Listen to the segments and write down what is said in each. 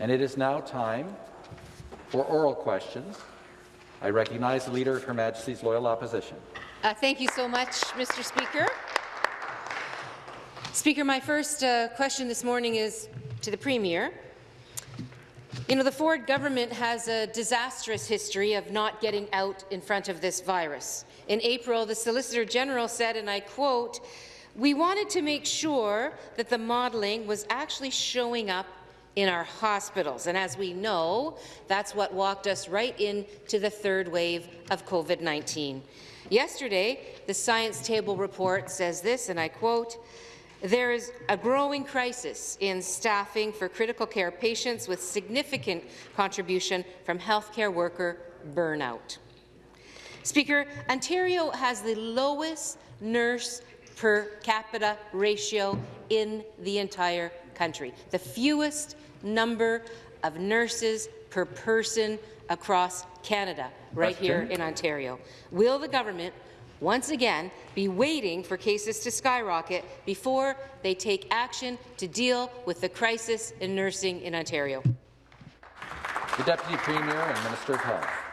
And it is now time for oral questions. I recognize the Leader of Her Majesty's Loyal Opposition. Uh, thank you so much, Mr. Speaker. Speaker, my first uh, question this morning is to the Premier. You know, the Ford government has a disastrous history of not getting out in front of this virus. In April, the Solicitor General said, and I quote, we wanted to make sure that the modelling was actually showing up in our hospitals. And as we know, that's what walked us right into the third wave of COVID-19. Yesterday, the Science Table report says this, and I quote, there is a growing crisis in staffing for critical care patients with significant contribution from healthcare worker burnout. Speaker, Ontario has the lowest nurse per capita ratio in the entire country, the fewest number of nurses per person across Canada, right Question. here in Ontario. Will the government once again be waiting for cases to skyrocket before they take action to deal with the crisis in nursing in Ontario? The Deputy Premier and Minister of Health.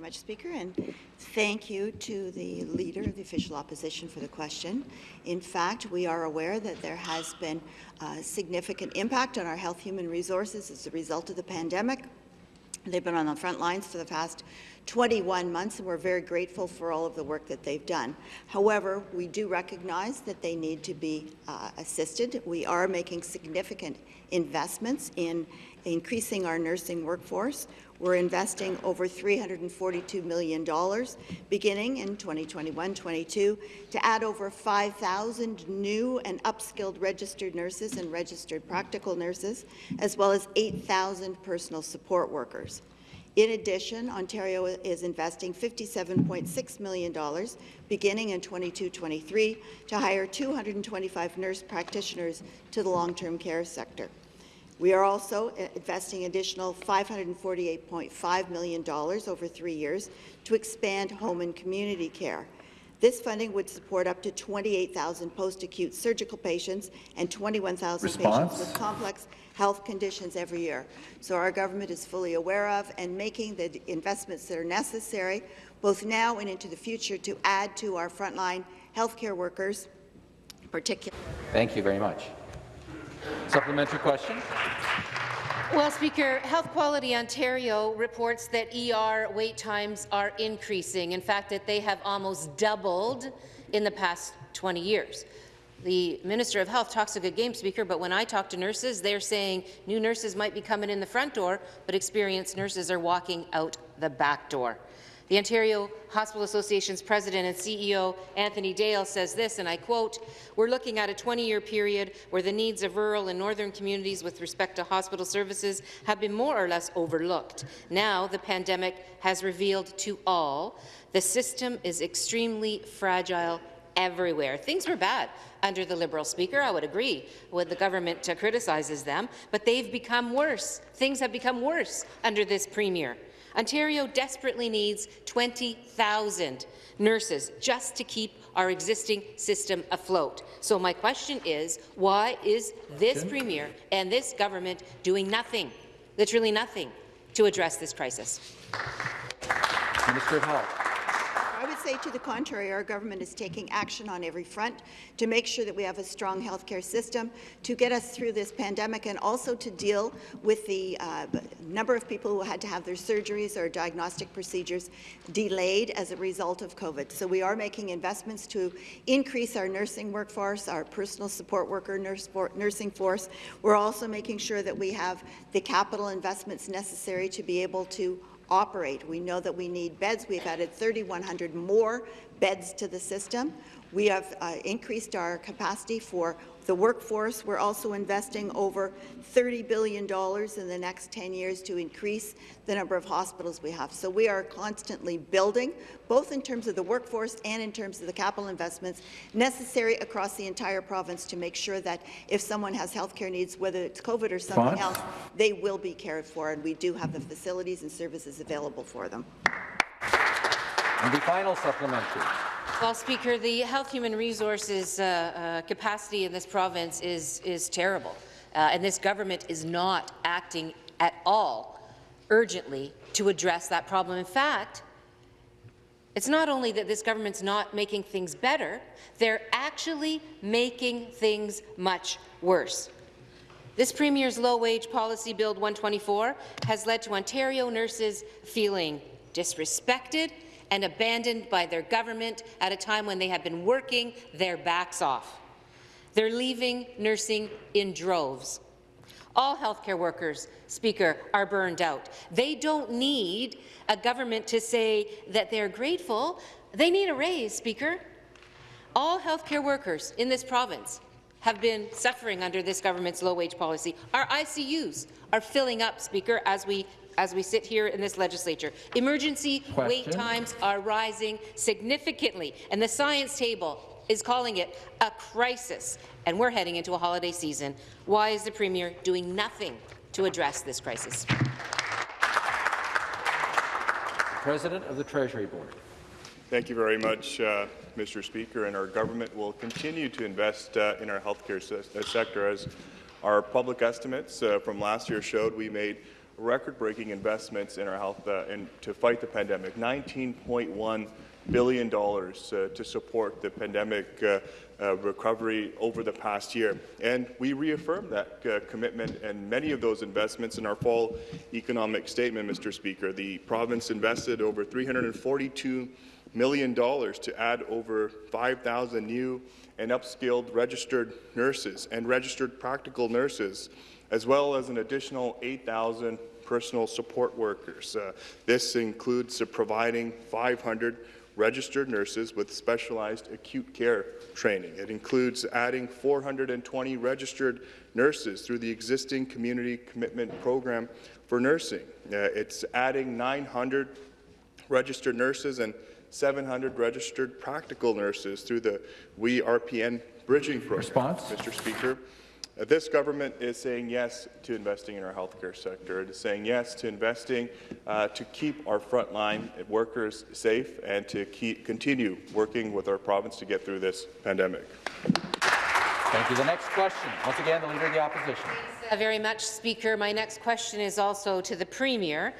Very much, Speaker, and thank you to the Leader of the Official Opposition for the question. In fact, we are aware that there has been a significant impact on our health human resources as a result of the pandemic. They've been on the front lines for the past 21 months, and we're very grateful for all of the work that they've done. However, we do recognize that they need to be uh, assisted. We are making significant investments in increasing our nursing workforce. We're investing over $342 million beginning in 2021-22 to add over 5,000 new and upskilled registered nurses and registered practical nurses, as well as 8,000 personal support workers. In addition, Ontario is investing $57.6 million beginning in 22-23 to hire 225 nurse practitioners to the long-term care sector. We are also uh, investing additional $548.5 million over three years to expand home and community care. This funding would support up to 28,000 post-acute surgical patients and 21,000 patients with complex health conditions every year. So our government is fully aware of and making the investments that are necessary, both now and into the future, to add to our frontline healthcare workers, particularly. Thank you very much. Supplementary question. Well, Speaker, Health Quality Ontario reports that ER wait times are increasing. In fact, that they have almost doubled in the past 20 years. The Minister of Health talks a good game, Speaker, but when I talk to nurses, they're saying new nurses might be coming in the front door, but experienced nurses are walking out the back door. The Ontario Hospital Association's president and CEO, Anthony Dale, says this, and I quote, we're looking at a 20-year period where the needs of rural and northern communities with respect to hospital services have been more or less overlooked. Now the pandemic has revealed to all the system is extremely fragile everywhere. Things were bad under the Liberal Speaker. I would agree when the government criticizes them, but they've become worse. Things have become worse under this Premier. Ontario desperately needs 20,000 nurses just to keep our existing system afloat. So my question is, why is this Premier and this government doing nothing, literally nothing, to address this crisis? Minister of Health say to the contrary. Our government is taking action on every front to make sure that we have a strong healthcare system to get us through this pandemic and also to deal with the uh, number of people who had to have their surgeries or diagnostic procedures delayed as a result of COVID. So we are making investments to increase our nursing workforce, our personal support worker nurse for, nursing force. We're also making sure that we have the capital investments necessary to be able to operate. We know that we need beds. We've added 3,100 more beds to the system. We have uh, increased our capacity for the workforce. We're also investing over $30 billion in the next 10 years to increase the number of hospitals we have. So we are constantly building, both in terms of the workforce and in terms of the capital investments necessary across the entire province to make sure that if someone has health care needs, whether it's COVID or something Fine. else, they will be cared for, and we do have the facilities and services available for them. And the final supplementary. Well, Speaker, the health human resources uh, uh, capacity in this province is, is terrible, uh, and this government is not acting at all urgently to address that problem. In fact, it's not only that this government's not making things better, they're actually making things much worse. This Premier's low-wage policy, Bill 124, has led to Ontario nurses feeling disrespected and abandoned by their government at a time when they have been working their backs off. They're leaving nursing in droves. All healthcare workers, Speaker, are burned out. They don't need a government to say that they're grateful. They need a raise, Speaker. All healthcare workers in this province have been suffering under this government's low-wage policy. Our ICUs are filling up, Speaker, as we as we sit here in this legislature. Emergency Question. wait times are rising significantly, and the science table is calling it a crisis, and we're heading into a holiday season. Why is the Premier doing nothing to address this crisis? President of the Treasury Board. Thank you very much, uh, Mr. Speaker, and our government will continue to invest uh, in our healthcare se sector. As our public estimates uh, from last year showed, we made record-breaking investments in our health uh, in, to fight the pandemic, $19.1 billion uh, to support the pandemic uh, uh, recovery over the past year. And we reaffirmed that uh, commitment and many of those investments in our fall economic statement, Mr. Speaker. The province invested over 342 million dollars to add over 5,000 new and upskilled registered nurses and registered practical nurses, as well as an additional 8,000 personal support workers. Uh, this includes providing 500 registered nurses with specialized acute care training. It includes adding 420 registered nurses through the existing community commitment program for nursing. Uh, it's adding 900 registered nurses and 700 registered practical nurses through the We RPN bridging program. Response? Mr. Speaker, this government is saying yes to investing in our healthcare sector. It is saying yes to investing uh, to keep our frontline workers safe and to keep, continue working with our province to get through this pandemic. Thank you. The next question, once again, the Leader of the Opposition. Thanks uh, very much, Speaker. My next question is also to the Premier.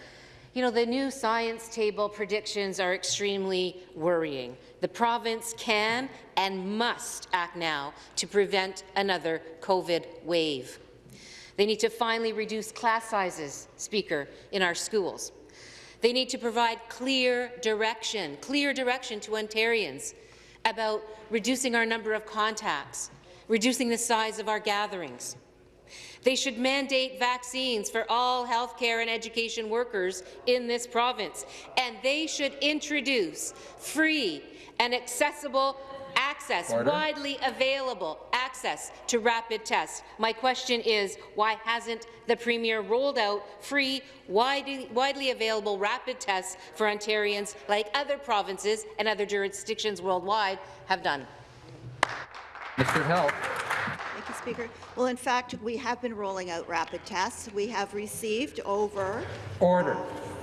You know, the new science table predictions are extremely worrying. The province can and must act now to prevent another COVID wave. They need to finally reduce class sizes, Speaker, in our schools. They need to provide clear direction, clear direction to Ontarians about reducing our number of contacts, reducing the size of our gatherings. They should mandate vaccines for all healthcare and education workers in this province, and they should introduce free and accessible access, Order. widely available access to rapid tests. My question is, why hasn't the Premier rolled out free, widely, widely available rapid tests for Ontarians like other provinces and other jurisdictions worldwide have done? Mr. Health. Speaker. Well, in fact, we have been rolling out rapid tests. We have received over Order.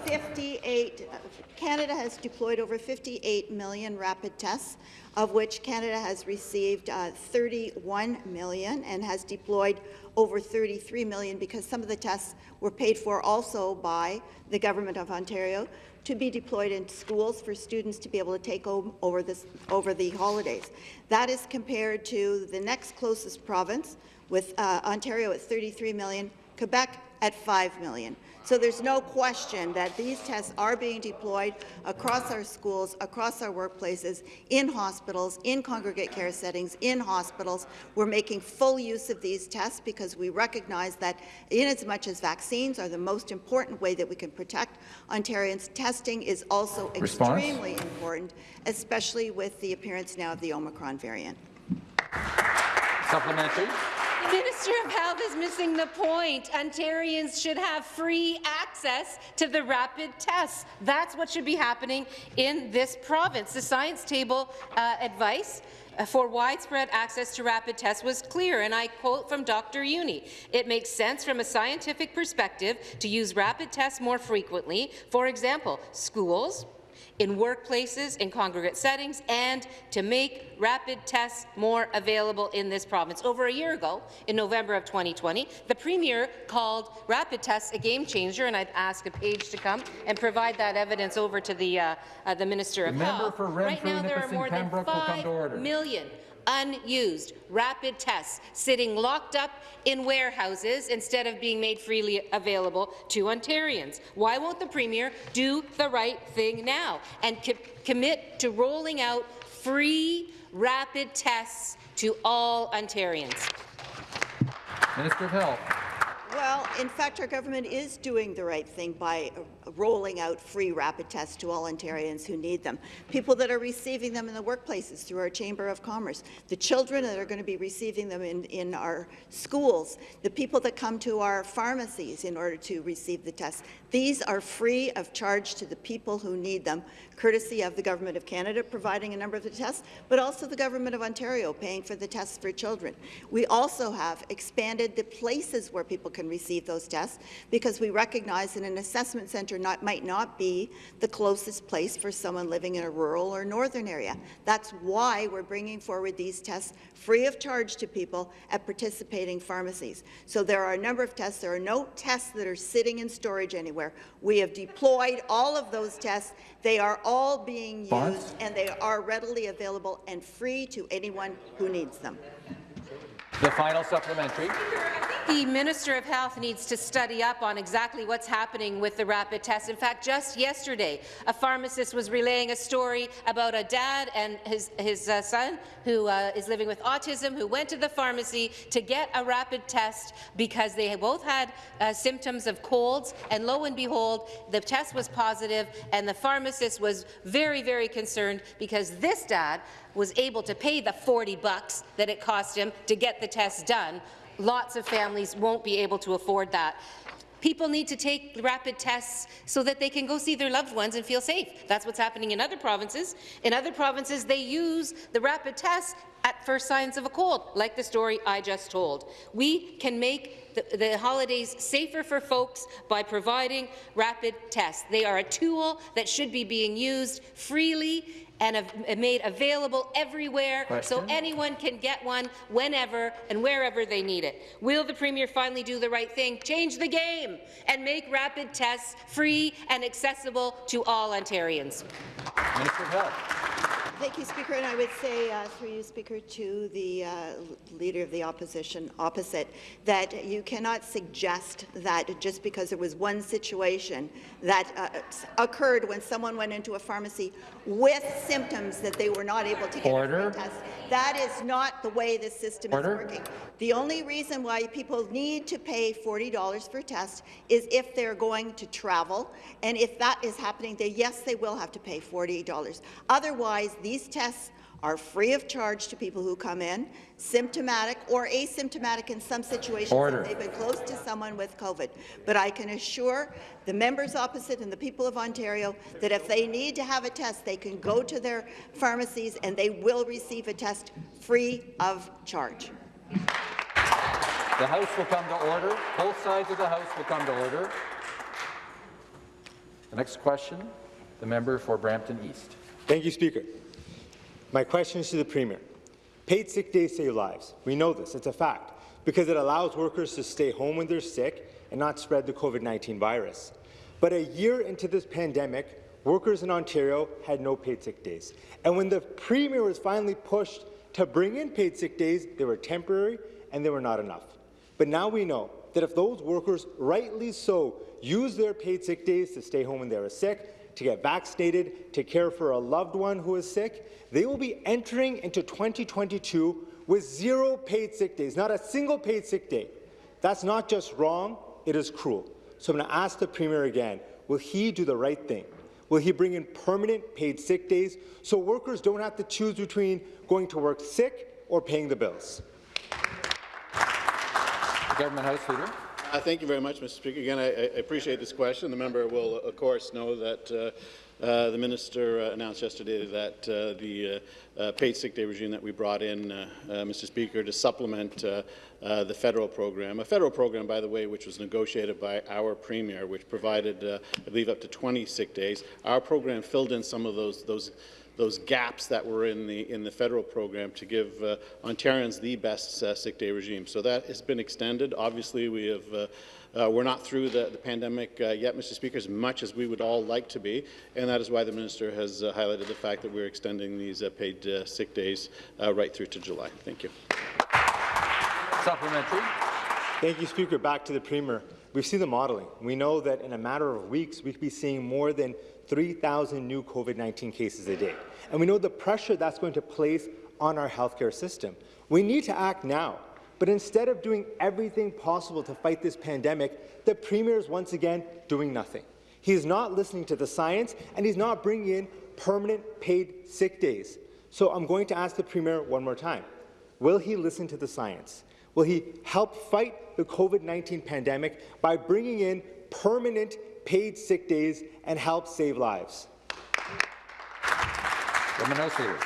58, uh, Canada has deployed over 58 million rapid tests, of which Canada has received uh, 31 million and has deployed over 33 million because some of the tests were paid for also by the Government of Ontario to be deployed in schools for students to be able to take o- over, this, over the holidays. That is compared to the next closest province, with uh, Ontario at 33 million, Quebec at 5 million. So there's no question that these tests are being deployed across our schools, across our workplaces, in hospitals, in congregate care settings, in hospitals. We're making full use of these tests because we recognize that in as much as vaccines are the most important way that we can protect Ontarians, testing is also Response? extremely important, especially with the appearance now of the Omicron variant. Supplementary. Minister of Health is missing the point. Ontarians should have free access to the rapid tests. That's what should be happening in this province. The science table uh, advice uh, for widespread access to rapid tests was clear, and I quote from Dr. Jüni, it makes sense from a scientific perspective to use rapid tests more frequently. For example, schools, in workplaces, in congregate settings, and to make rapid tests more available in this province. Over a year ago, in November of 2020, the Premier called rapid tests a game changer, and I'd ask a page to come and provide that evidence over to the, uh, uh, the Minister of member Health. for right now, there are more than Pembroke will come to 5 order. million unused rapid tests sitting locked up in warehouses instead of being made freely available to Ontarians. Why won't the Premier do the right thing now and co commit to rolling out free rapid tests to all Ontarians? Minister of Health. Well, in fact, our government is doing the right thing by rolling out free rapid tests to all Ontarians who need them. People that are receiving them in the workplaces through our Chamber of Commerce, the children that are going to be receiving them in, in our schools, the people that come to our pharmacies in order to receive the tests. These are free of charge to the people who need them, courtesy of the Government of Canada providing a number of the tests, but also the Government of Ontario paying for the tests for children. We also have expanded the places where people can receive those tests because we recognize that an assessment centre not, might not be the closest place for someone living in a rural or northern area. That's why we're bringing forward these tests free of charge to people at participating pharmacies. So there are a number of tests. There are no tests that are sitting in storage anywhere. We have deployed all of those tests. They are all being used, and they are readily available and free to anyone who needs them. The final supplementary. The Minister of Health needs to study up on exactly what's happening with the rapid tests. In fact, just yesterday, a pharmacist was relaying a story about a dad and his, his uh, son who uh, is living with autism who went to the pharmacy to get a rapid test because they both had uh, symptoms of colds, and lo and behold, the test was positive, and the pharmacist was very, very concerned because this dad was able to pay the 40 bucks that it cost him to get the test done. Lots of families won't be able to afford that. People need to take rapid tests so that they can go see their loved ones and feel safe. That's what's happening in other provinces. In other provinces, they use the rapid tests at first signs of a cold, like the story I just told. We can make the, the holidays safer for folks by providing rapid tests. They are a tool that should be being used freely and made available everywhere so anyone can get one whenever and wherever they need it. Will the Premier finally do the right thing, change the game, and make rapid tests free and accessible to all Ontarians? Minister of Health. Thank you, Speaker. And I would say, uh, through you, Speaker, to the uh, Leader of the Opposition opposite, that you cannot suggest that just because there was one situation that uh, occurred when someone went into a pharmacy with symptoms that they were not able to get Order. a test. That is not the way this system Order. is working. The only reason why people need to pay $40 for a test is if they're going to travel, and if that is happening, then yes, they will have to pay $40. Otherwise, these tests are free of charge to people who come in, symptomatic or asymptomatic in some situations Order. if they've been close to someone with COVID. But I can assure the members opposite and the people of Ontario that if they need to have a test, they can go to their pharmacies and they will receive a test free of charge. The House will come to order. Both sides of the House will come to order. The next question, the member for Brampton East. Thank you, Speaker. My question is to the Premier. Paid sick days save lives. We know this. It's a fact because it allows workers to stay home when they're sick and not spread the COVID-19 virus. But a year into this pandemic, workers in Ontario had no paid sick days. And when the Premier was finally pushed to bring in paid sick days, they were temporary and they were not enough. But now we know that if those workers, rightly so, use their paid sick days to stay home when they are sick, to get vaccinated, to care for a loved one who is sick, they will be entering into 2022 with zero paid sick days, not a single paid sick day. That's not just wrong, it is cruel. So I'm going to ask the Premier again, will he do the right thing? Will he bring in permanent paid sick days so workers don't have to choose between going to work sick or paying the bills? The Government House Leader. Thank you very much, Mr. Speaker. Again, I, I appreciate this question. The member will, of course, know that uh, uh, the minister uh, announced yesterday that uh, the uh, uh, paid sick day regime that we brought in, Mr. Speaker, to supplement the federal program, a federal program, by the way, which was negotiated by our premier, which provided, I believe, up to 20 sick days. Our program filled in some of those those those gaps that were in the in the federal program to give uh, Ontarians the best uh, sick day regime. So that has been extended. Obviously, we have. Uh, uh, we're not through the, the pandemic uh, yet, Mr. Speaker, as much as we would all like to be, and that is why the minister has uh, highlighted the fact that we're extending these uh, paid uh, sick days uh, right through to July. Thank you. Supplementary. Thank you, Speaker. Back to the Premier. We've seen the modelling. We know that in a matter of weeks, we could be seeing more than 3,000 new COVID-19 cases a day. And we know the pressure that's going to place on our healthcare system. We need to act now. But instead of doing everything possible to fight this pandemic, the Premier is once again doing nothing. He is not listening to the science, and he's not bringing in permanent paid sick days. So I'm going to ask the Premier one more time. Will he listen to the science? Will he help fight the COVID-19 pandemic by bringing in permanent paid sick days and help save lives? Leader.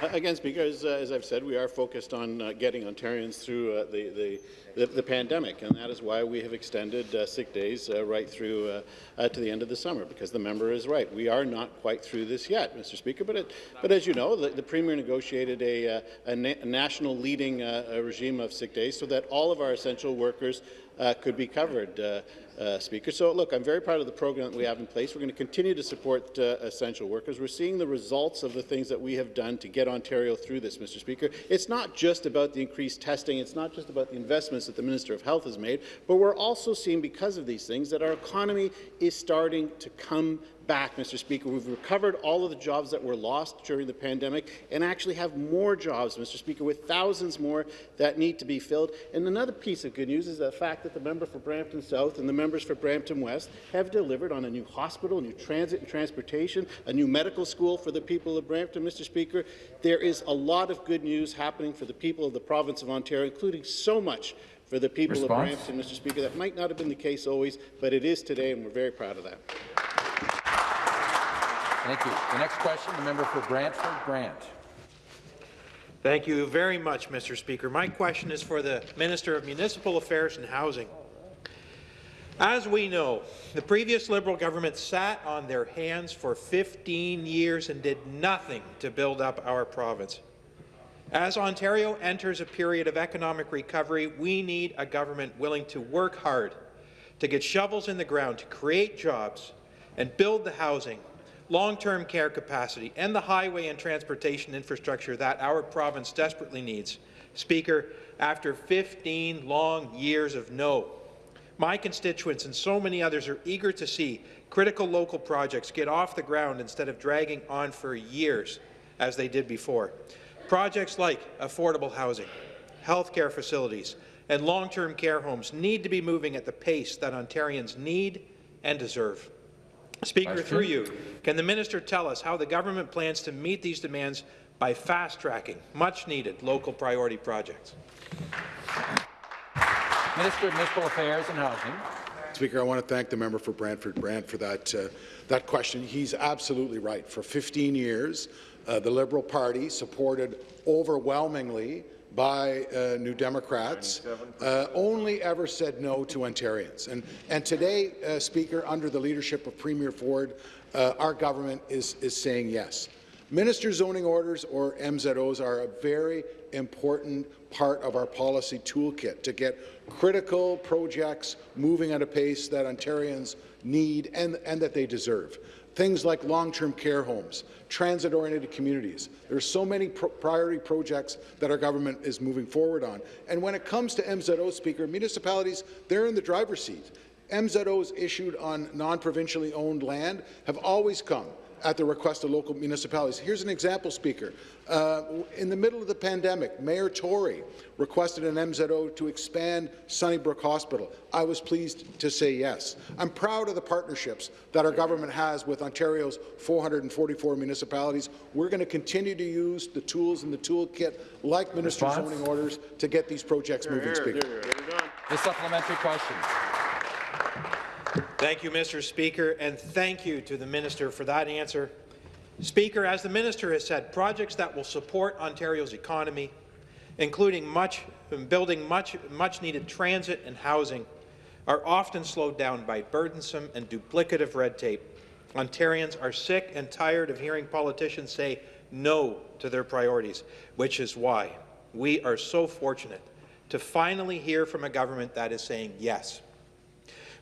Uh, Again, Speaker, as, uh, as I've said, we are focused on uh, getting Ontarians through uh, the, the, the, the pandemic, and that is why we have extended uh, sick days uh, right through to the end of the summer, because the member is right. We are not quite through this yet, Mr. Speaker, but, it, but as you know, the, the Premier negotiated a, a, na a national leading regime of sick days so that all of our essential workers uh, could be covered, uh, uh, Speaker. So, look, I'm very proud of the program that we have in place. We're going to continue to support uh, essential workers. We're seeing the results of the things that we have done to get Ontario through this, Mr. Speaker. It's not just about the increased testing. It's not just about the investments that the Minister of Health has made, but we're also seeing, because of these things, that our economy is starting to come back, Mr. Speaker. We've recovered all of the jobs that were lost during the pandemic and actually have more jobs, Mr. Speaker, with thousands more that need to be filled. And another piece of good news is the fact that the member for Brampton South and the members for Brampton West have delivered on a new hospital, new transit and transportation, a new medical school for the people of Brampton, Mr. Speaker. There is a lot of good news happening for the people of the province of Ontario, including so much for the people Response? of Brampton, Mr. Speaker. That might not have been the case always, but it is today, and we're very proud of that. Thank you. The next question, the member for Brantford Brant. Thank you very much, Mr. Speaker. My question is for the Minister of Municipal Affairs and Housing. As we know, the previous Liberal government sat on their hands for 15 years and did nothing to build up our province. As Ontario enters a period of economic recovery, we need a government willing to work hard, to get shovels in the ground, to create jobs, and build the housing, long-term care capacity, and the highway and transportation infrastructure that our province desperately needs. Speaker, after 15 long years of no, my constituents and so many others are eager to see critical local projects get off the ground instead of dragging on for years, as they did before. Projects like affordable housing, healthcare facilities, and long-term care homes need to be moving at the pace that Ontarians need and deserve. Speaker, Question. through you, can the minister tell us how the government plans to meet these demands by fast-tracking much-needed local priority projects? Minister of Municipal Affairs and Housing. Speaker, I want to thank the member for Brantford Brant for that, uh, that question. He's absolutely right. For 15 years, uh, the Liberal Party, supported overwhelmingly by uh, New Democrats, uh, only ever said no to Ontarians. And, and today, uh, Speaker, under the leadership of Premier Ford, uh, our government is, is saying yes. Minister zoning orders, or MZOs, are a very important part of our policy toolkit to get critical projects moving at a pace that Ontarians need and, and that they deserve. Things like long-term care homes, transit-oriented communities. There are so many pro priority projects that our government is moving forward on. And when it comes to MZO, Speaker, municipalities, they're in the driver's seat. MZOs issued on non-provincially owned land have always come at the request of local municipalities. Here's an example, Speaker. Uh, in the middle of the pandemic, Mayor Tory requested an MZO to expand Sunnybrook Hospital. I was pleased to say yes. I'm proud of the partnerships that our government has with Ontario's 444 municipalities. We're going to continue to use the tools in the toolkit, like minister Response? zoning orders, to get these projects moving, Speaker. The supplementary question. Thank you, Mr. Speaker, and thank you to the minister for that answer. Speaker, as the minister has said, projects that will support Ontario's economy, including much, building much, much needed transit and housing, are often slowed down by burdensome and duplicative red tape. Ontarians are sick and tired of hearing politicians say no to their priorities, which is why we are so fortunate to finally hear from a government that is saying yes.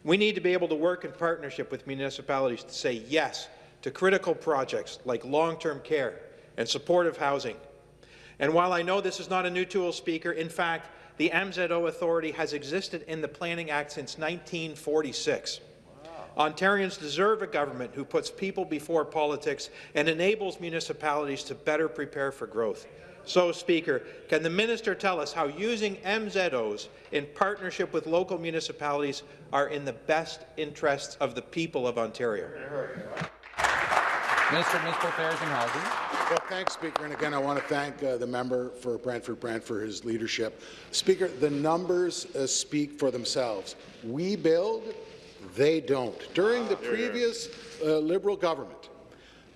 We need to be able to work in partnership with municipalities to say yes to critical projects like long-term care and supportive housing. And while I know this is not a new tool, Speaker, in fact, the MZO Authority has existed in the Planning Act since 1946. Ontarians deserve a government who puts people before politics and enables municipalities to better prepare for growth. So, Speaker, can the minister tell us how using MZOs in partnership with local municipalities are in the best interests of the people of Ontario? Minister of Municipal Affairs and Housing. Well, thanks, Speaker. And again, I want to thank uh, the member for Brantford Brant for his leadership. Speaker, the numbers uh, speak for themselves. We build, they don't. During the previous uh, Liberal government,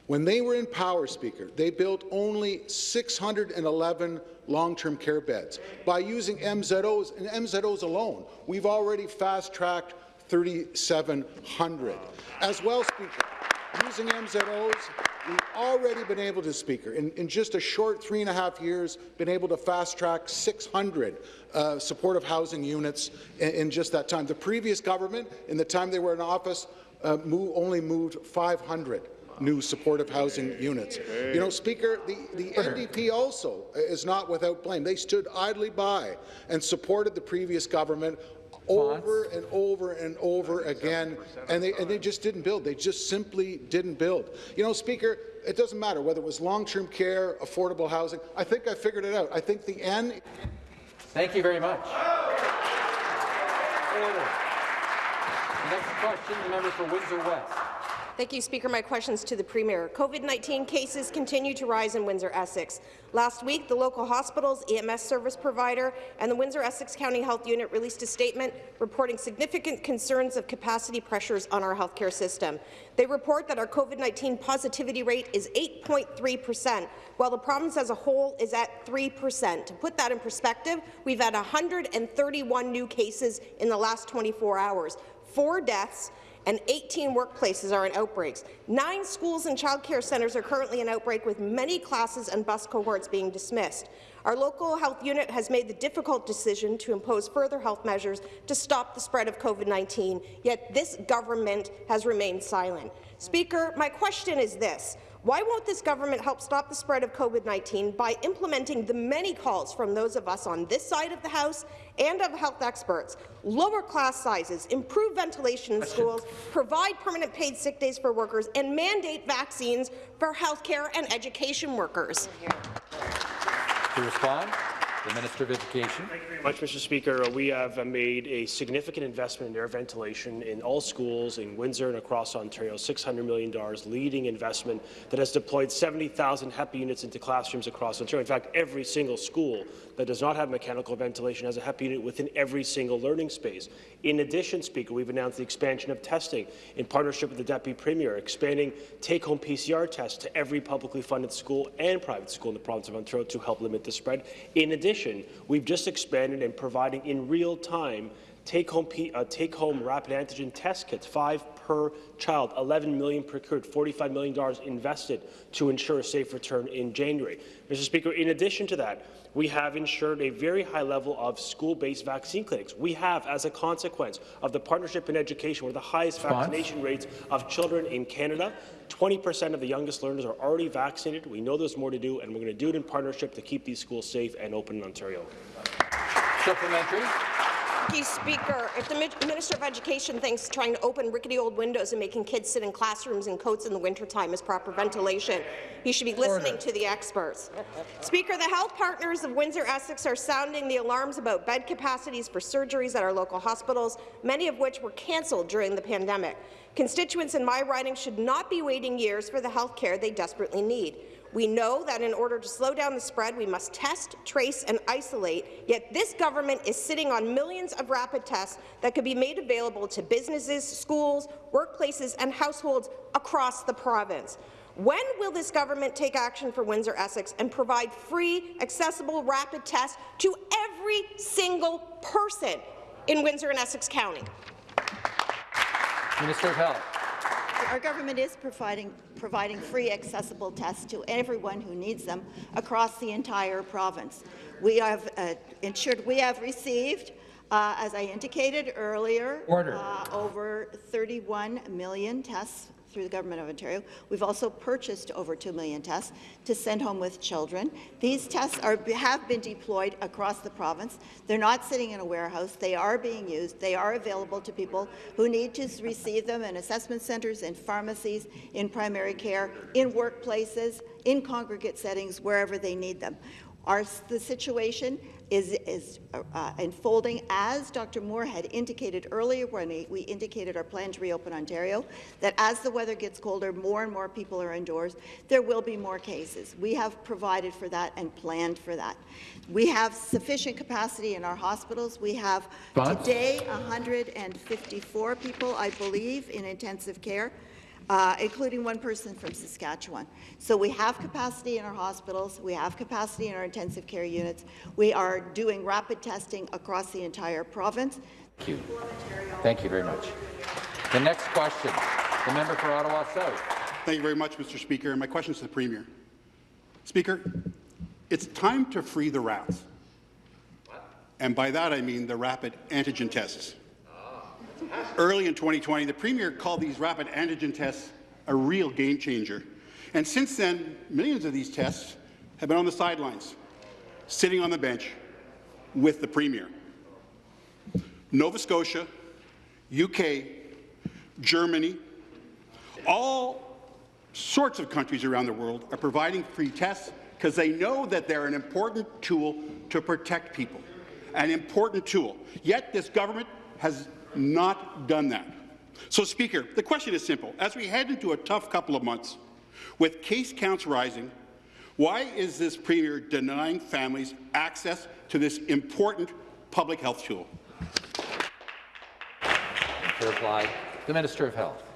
when they were in power, Speaker, they built only 611 long-term care beds. By using MZOs and MZOs alone, we've already fast-tracked 3,700. As well, Speaker, using MZOs, we've already been able to, Speaker, in, in just a short three and a half years, been able to fast-track 600 uh, supportive housing units in, in, just that time. The previous government, in the time they were in office, uh, move, only moved 500 new supportive housing units. You know, Speaker, the, the NDP also is not without blame. They stood idly by and supported the previous government over and over and over again, and they, and they just didn't build. They just simply didn't build. You know, Speaker, it doesn't matter whether it was long-term care, affordable housing. I think I figured it out. I think the N. Thank you very much. Order. The next question, the member for Windsor West. Thank you, Speaker. My questions to the Premier. COVID-19 cases continue to rise in Windsor-Essex. Last week, the local hospital's EMS service provider and the Windsor-Essex County Health Unit released a statement reporting significant concerns of capacity pressures on our healthcare system. They report that our COVID-19 positivity rate is 8.3 percent, while the province as a whole is at 3 percent. To put that in perspective, we've had 131 new cases in the last 24 hours, four deaths, and 18 workplaces are in outbreaks. Nine schools and child care centres are currently in outbreak, with many classes and bus cohorts being dismissed. Our local health unit has made the difficult decision to impose further health measures to stop the spread of COVID-19, yet this government has remained silent. Speaker, my question is this. Why won't this government help stop the spread of COVID-19 by implementing the many calls from those of us on this side of the House and of health experts, lower class sizes, improve ventilation in schools, provide permanent paid sick days for workers, and mandate vaccines for healthcare and education workers? To respond, the Minister of Education. Thank you very much, Mr. Speaker. Uh, we have uh, made a significant investment in air ventilation in all schools in Windsor and across Ontario, $600 million, leading investment that has deployed 70,000 HEPA units into classrooms across Ontario. In fact, every single school that does not have mechanical ventilation has a HEPA unit within every single learning space. In addition, Speaker, we've announced the expansion of testing in partnership with the Deputy Premier, expanding take-home PCR tests to every publicly funded school and private school in the province of Ontario to help limit the spread. In addition, we've just expanded and providing in real time take-home uh, take-home rapid antigen test kits, five per child, 11 million procured, 45 million dollars invested to ensure a safe return in January. Mr. Speaker, in addition to that, we have ensured a very high level of school-based vaccine clinics. We have, as a consequence of the partnership in education, one of the highest vaccination rates of children in Canada. 20% of the youngest learners are already vaccinated. We know there's more to do, and we're going to do it in partnership to keep these schools safe and open in Ontario. Supplementary. Thank you, Speaker. If the Minister of Education thinks trying to open rickety old windows and making kids sit in classrooms in coats in the wintertime is proper ventilation, he should be listening Order. to the experts. Speaker, the health partners of Windsor-Essex are sounding the alarms about bed capacities for surgeries at our local hospitals, many of which were cancelled during the pandemic. Constituents in my riding should not be waiting years for the health care they desperately need. We know that in order to slow down the spread, we must test, trace, and isolate, yet this government is sitting on millions of rapid tests that could be made available to businesses, schools, workplaces, and households across the province. When will this government take action for Windsor-Essex and provide free, accessible rapid tests to every single person in Windsor and Essex County? Minister of Health. Our government is providing, providing free accessible tests to everyone who needs them across the entire province. We have uh, ensured we have received, uh, as I indicated earlier, Uh, over 31 million tests through the Government of Ontario. We've also purchased over 2 million tests to send home with children. These tests are, have been deployed across the province. They're not sitting in a warehouse. They are being used. They are available to people who need to receive them in assessment centres, in pharmacies, in primary care, in workplaces, in congregate settings, wherever they need them. Our, the situation is, is uh, unfolding as Dr. Moore had indicated earlier when we, indicated our plan to reopen Ontario, that as the weather gets colder, more and more people are indoors, there will be more cases. We have provided for that and planned for that. We have sufficient capacity in our hospitals. We have today 154 people, I believe, in intensive care uh, including one person from Saskatchewan. So we have capacity in our hospitals, we have capacity in our intensive care units, we are doing rapid testing across the entire province. Thank you. Thank you very much. The next question, the member for Ottawa South. Thank you very much, Mr. Speaker. And my question is to the Premier. Speaker, it's time to free the rats. And by that I mean the rapid antigen tests. Early in 2020, the Premier called these rapid antigen tests a real game changer. And since then, millions of these tests have been on the sidelines, sitting on the bench with the Premier. Nova Scotia, UK, Germany, all sorts of countries around the world are providing free tests because they know that they're an important tool to protect people, an important tool. Yet this government has not done that. So, Speaker, the question is simple. As we head into a tough couple of months, with case counts rising, why is this Premier denying families access to this important public health tool? To reply, the Minister of Health.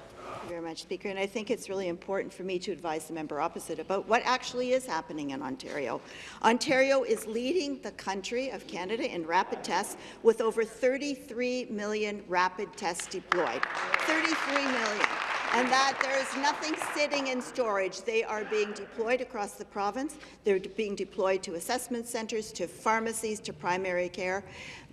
Much, Speaker. And I think it's really important for me to advise the member opposite about what actually is happening in Ontario. Ontario is leading the country of Canada in rapid tests with over 33 million rapid tests deployed. 33 million and that there is nothing sitting in storage. They are being deployed across the province. They're being deployed to assessment centres, to pharmacies, to primary care.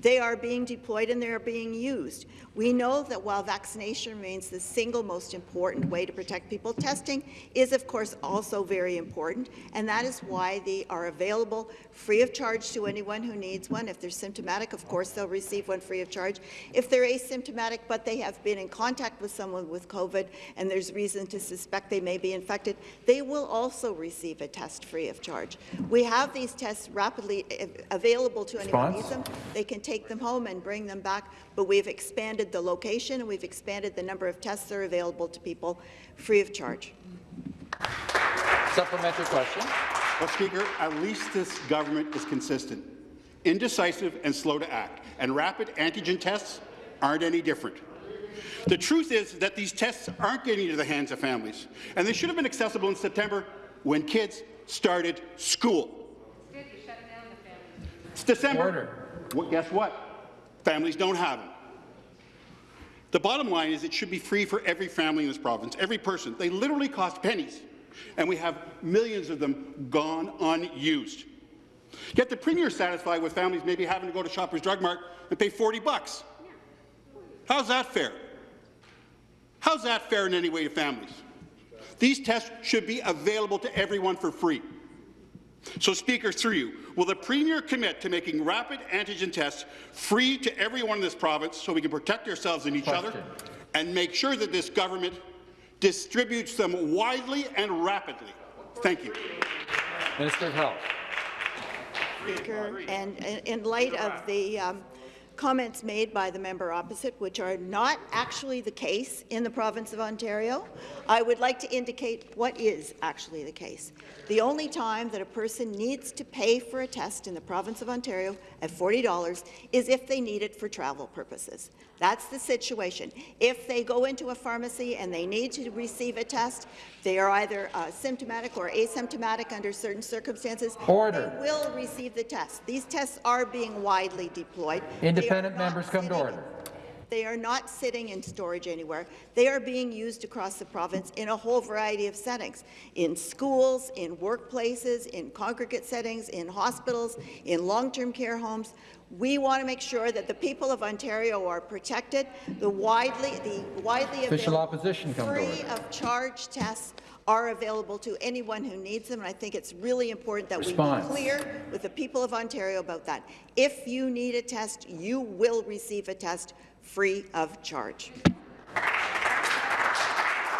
They are being deployed and they are being used. We know that while vaccination remains the single most important way to protect people, testing is, of course, also very important, and that is why they are available free of charge to anyone who needs one. If they're symptomatic, of course, they'll receive one free of charge. If they're asymptomatic but they have been in contact with someone with COVID and there's reason to suspect they may be infected, they will also receive a test free of charge. We have these tests rapidly available to anyone who needs them. They can take them home and bring them back, but we've expanded the location and we've expanded the number of tests that are available to people free of charge. Supplementary question. Well, Speaker, at least this government is consistent, indecisive and slow to act, and rapid antigen tests aren't any different. The truth is that these tests aren't getting into the hands of families, and they should have been accessible in September when kids started school. It's December. Order. Guess what? Families don't have them. The bottom line is it should be free for every family in this province, every person. They literally cost pennies, and we have millions of them gone unused. Yet the Premier is satisfied with families maybe having to go to Shoppers Drug Mart and pay 40 bucks. How's that fair? How's that fair in any way to families? These tests should be available to everyone for free. So, Speaker, through you, will the Premier commit to making rapid antigen tests free to everyone in this province so we can protect ourselves and each Question. other and make sure that this government distributes them widely and rapidly? Thank you. Minister of Health. Speaker, and in- in light of the um, comments made by the member opposite, which are not actually the case in the province of Ontario, I would like to indicate what is actually the case. The only time that a person needs to pay for a test in the province of Ontario at $40 is if they need it for travel purposes. That's the situation. If they go into a pharmacy and they need to receive a test, they are either uh, symptomatic or asymptomatic under certain circumstances, Order. they will receive the test. These tests are being widely deployed. Independent members come to order. They are not sitting in storage anywhere. They are being used across the province in a whole variety of settings, in schools, in workplaces, in congregate settings, in hospitals, in long-term care homes. We want to make sure that the people of Ontario are protected. The widely, the widely Official available opposition free of charge tests are available to anyone who needs them, and I think it's really important that Response. we be clear with the people of Ontario about that. If you need a test, you will receive a test free of charge.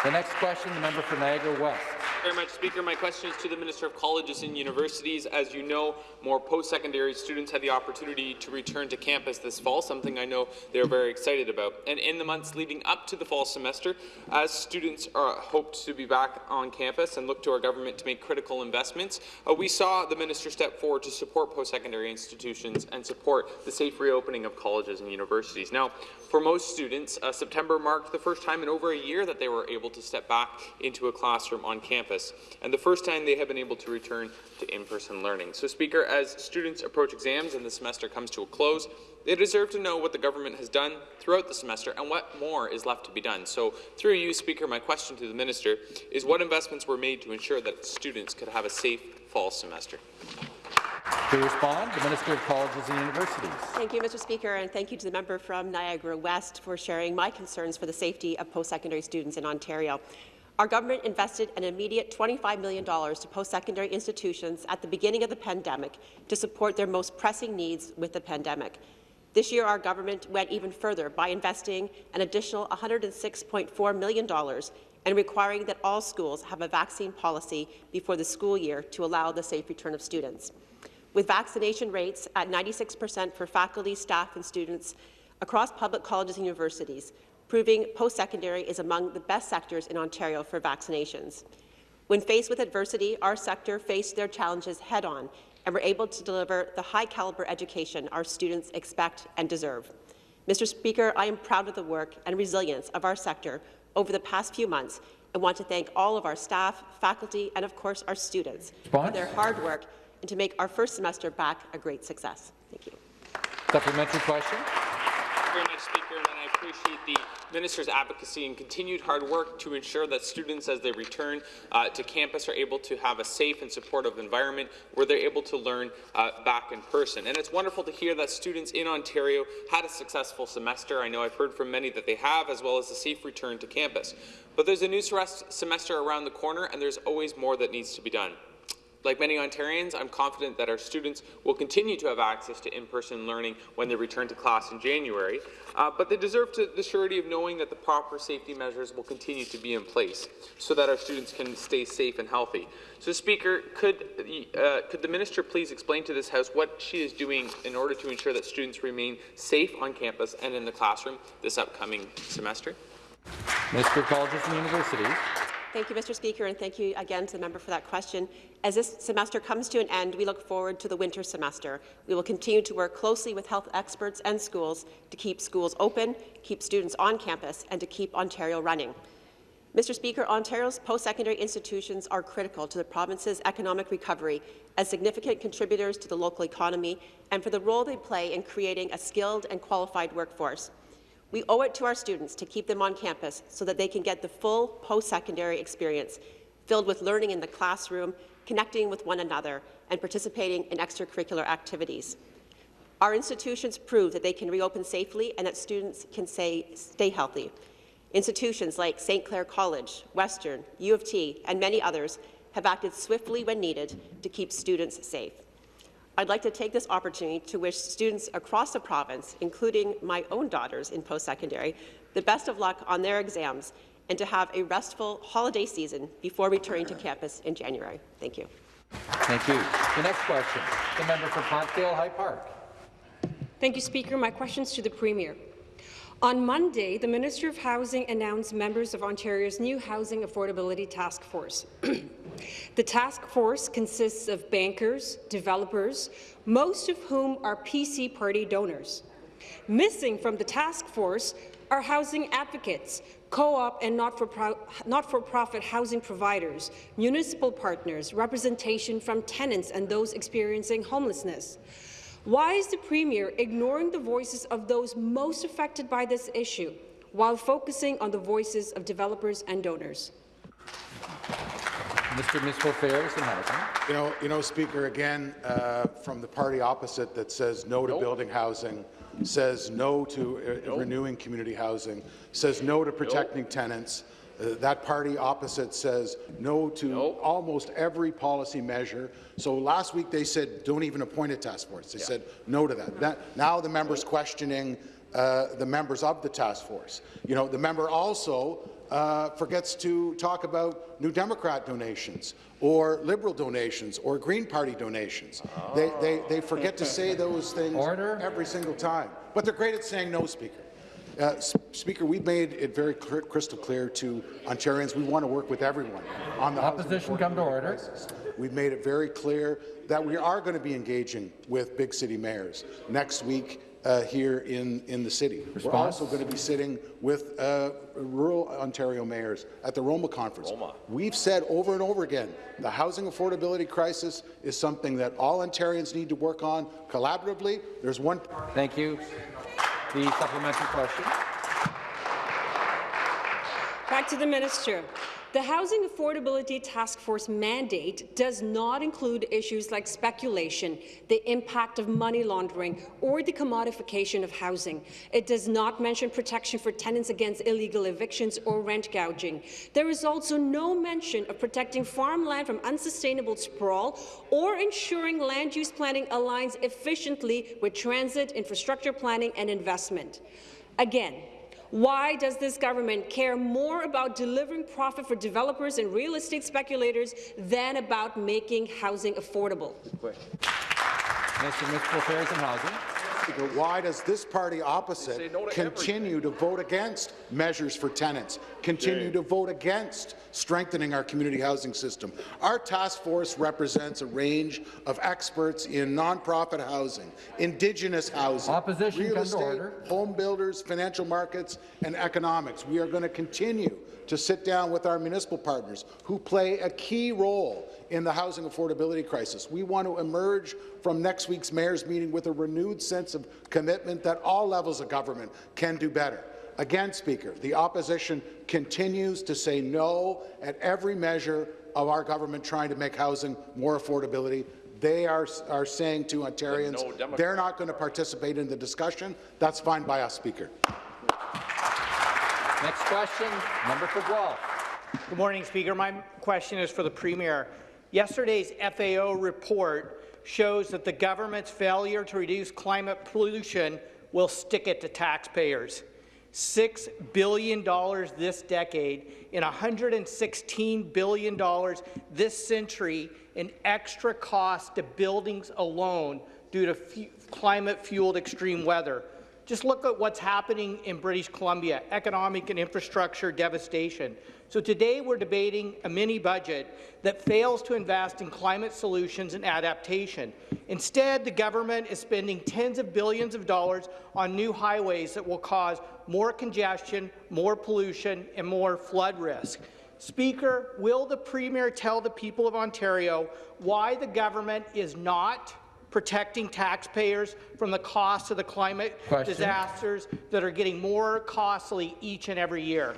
The next question, the member for Niagara West. Very much, Speaker. My question is to the Minister of Colleges and Universities. As you know, more post-secondary students had the opportunity to return to campus this fall, something I know they're very excited about. And in the months leading up to the fall semester, as students are hoped to be back on campus and look to our government to make critical investments, uh, we saw the minister step forward to support post-secondary institutions and support the safe reopening of colleges and universities. Now, for most students, uh, September marked the first time in over a year that they were able to step back into a classroom on campus, and the first time they have been able to return to in-person learning. So, Speaker, as students approach exams and the semester comes to a close, they deserve to know what the government has done throughout the semester and what more is left to be done. So, through you, Speaker, my question to the minister is what investments were made to ensure that students could have a safe fall semester? To respond, the Minister of Colleges and Universities. Thank you, Mr. Speaker, and thank you to the member from Niagara West for sharing my concerns for the safety of post-secondary students in Ontario. Our government invested an immediate $25 million to post-secondary institutions at the beginning of the pandemic to support their most pressing needs with the pandemic. This year, our government went even further by investing an additional $106.4 million and requiring that all schools have a vaccine policy before the school year to allow the safe return of students. With vaccination rates at 96 percent for faculty, staff and students across public colleges and universities, proving post-secondary is among the best sectors in Ontario for vaccinations. When faced with adversity, our sector faced their challenges head-on and were able to deliver the high-caliber education our students expect and deserve. Mr. Speaker, I am proud of the work and resilience of our sector over the past few months and want to thank all of our staff, faculty, and of course our students Response? for their hard work and to make our first semester back a great success. Thank you. Supplementary question. Appreciate the minister's advocacy and continued hard work to ensure that students, as they return uh, to campus, are able to have a safe and supportive environment where they're able to learn uh, back in person. And it's wonderful to hear that students in Ontario had a successful semester. I know I've heard from many that they have, as well as a safe return to campus. But there's a new semester around the corner, and there's always more that needs to be done. Like many Ontarians, I'm confident that our students will continue to have access to in-person learning when they return to class in January, uh, but they deserve to, the surety of knowing that the proper safety measures will continue to be in place so that our students can stay safe and healthy. So, Speaker, could, uh, could the minister please explain to this House what she is doing in order to ensure that students remain safe on campus and in the classroom this upcoming semester? Of Colleges and Universities. Thank you, Mr. Speaker, and thank you again to the member for that question. As this semester comes to an end, we look forward to the winter semester. We will continue to work closely with health experts and schools to keep schools open, keep students on campus, and to keep Ontario running. Mr. Speaker, Ontario's post-secondary institutions are critical to the province's economic recovery as significant contributors to the local economy and for the role they play in creating a skilled and qualified workforce. We owe it to our students to keep them on campus so that they can get the full post-secondary experience, filled with learning in the classroom, connecting with one another, and participating in extracurricular activities. Our institutions prove that they can reopen safely and that students can say, stay healthy. Institutions like St. Clair College, Western, U of T, and many others have acted swiftly when needed to keep students safe. I'd like to take this opportunity to wish students across the province, including my own daughters in post-secondary, the best of luck on their exams and to have a restful holiday season before returning to campus in January. Thank you. Thank you. The next question, the member for Parkdale High Park. Thank you, Speaker. My questions to the Premier. On Monday, the Minister of Housing announced members of Ontario's new Housing Affordability Task Force. the task force consists of bankers, developers, most of whom are PC party donors. Missing from the task force are housing advocates, co-op and not-for-profit housing providers, municipal partners, representation from tenants and those experiencing homelessness. Why is the Premier ignoring the voices of those most affected by this issue while focusing on the voices of developers and donors? Mr. Municipal Affairs and Housing. You know, you know, Speaker, again, uh, from the party opposite that says no to nope. building housing, says no to uh, nope. renewing community housing, says no to protecting nope. tenants, uh, that party opposite says no to nope. almost every policy measure. So last week they said don't even appoint a task force. They yeah. said no to that. that. Now the members questioning uh, the members of the task force. You know, the member also uh, forgets to talk about New Democrat donations or Liberal donations or Green Party donations. Oh. They, they, they forget to say those things Order. every single time. But they're great at saying no, Speaker. Uh, Speaker, we've made it very clear, crystal clear to Ontarians we want to work with everyone on the opposition. Come to order. Crisis. We've made it very clear that we are going to be engaging with big city mayors next week uh, here in, in the city. Response? We're also going to be sitting with uh, rural Ontario mayors at the Roma Conference. Roma. We've said over and over again, the housing affordability crisis is something that all Ontarians need to work on collaboratively. There's one. Thank you. The supplementary question. Back to the minister. The Housing Affordability Task Force mandate does not include issues like speculation, the impact of money laundering, or the commodification of housing. It does not mention protection for tenants against illegal evictions or rent gouging. There is also no mention of protecting farmland from unsustainable sprawl or ensuring land use planning aligns efficiently with transit, infrastructure planning and investment. Again, why does this government care more about delivering profit for developers and real estate speculators than about making housing affordable? Mr. Municipal Affairs and Housing. Why does this party opposite no to continue everything. to vote against measures for tenants, continue Jay. to vote against strengthening our community housing system? Our task force represents a range of experts in nonprofit housing, Indigenous housing, Opposition real estate, home builders, financial markets, and economics. We are going to continue to sit down with our municipal partners who play a key role in the housing affordability crisis. We want to emerge from next week's mayor's meeting with a renewed sense of commitment that all levels of government can do better. Again, Speaker, the opposition continues to say no at every measure of our government trying to make housing more affordability. They are, are saying to Ontarians no they're not going to participate in the discussion. That's fine by us, Speaker. Next question, member for Guelph. Good morning, Speaker. My question is for the Premier. Yesterday's FAO report shows that the government's failure to reduce climate pollution will stick it to taxpayers. $6 billion this decade and $116 billion this century in extra cost to buildings alone due to climate-fueled extreme weather. Just look at what's happening in British Columbia, economic and infrastructure devastation. So today we're debating a mini budget that fails to invest in climate solutions and adaptation. Instead, the government is spending tens of billions of dollars on new highways that will cause more congestion, more pollution, and more flood risk. Speaker, will the Premier tell the people of Ontario why the government is not protecting taxpayers from the cost of the climate Question. disasters that are getting more costly each and every year.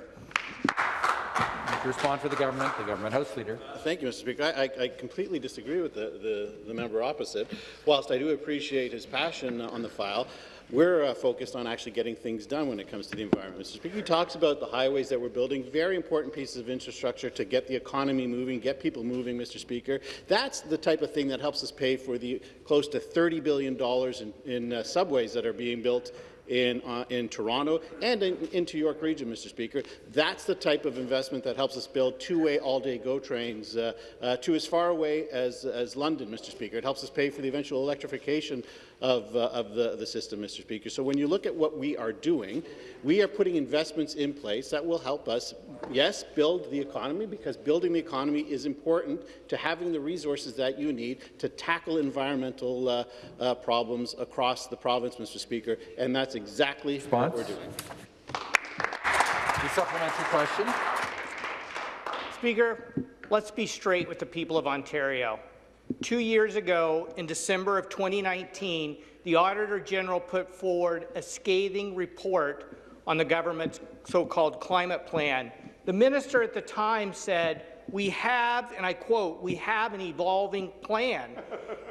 Respond for the government, the government House Leader. Thank you, Mr. Speaker. I, I completely disagree with the, the, the member opposite. Whilst I do appreciate his passion on the file, we're uh, focused on actually getting things done when it comes to the environment. Mr. Speaker, he talks about the highways that we're building, very important pieces of infrastructure to get the economy moving, get people moving, Mr. Speaker. That's the type of thing that helps us pay for the close to $30 billion in, in uh, subways that are being built in, uh, in Toronto and in, into York Region, Mr. Speaker. That's the type of investment that helps us build two-way all-day GO trains uh, uh, to as far away as, as London, Mr. Speaker. It helps us pay for the eventual electrification of, uh, of the, the system, Mr. Speaker. So when you look at what we are doing, we are putting investments in place that will help us, yes, build the economy, because building the economy is important to having the resources that you need to tackle environmental uh, uh, problems across the province, Mr. Speaker, and that's exactly Response? what we're doing. The supplementary question. Speaker, let's be straight with the people of Ontario. Two years ago, in December of 2019, the Auditor General put forward a scathing report on the government's so-called climate plan. The minister at the time said, we have, and I quote, we have an evolving plan.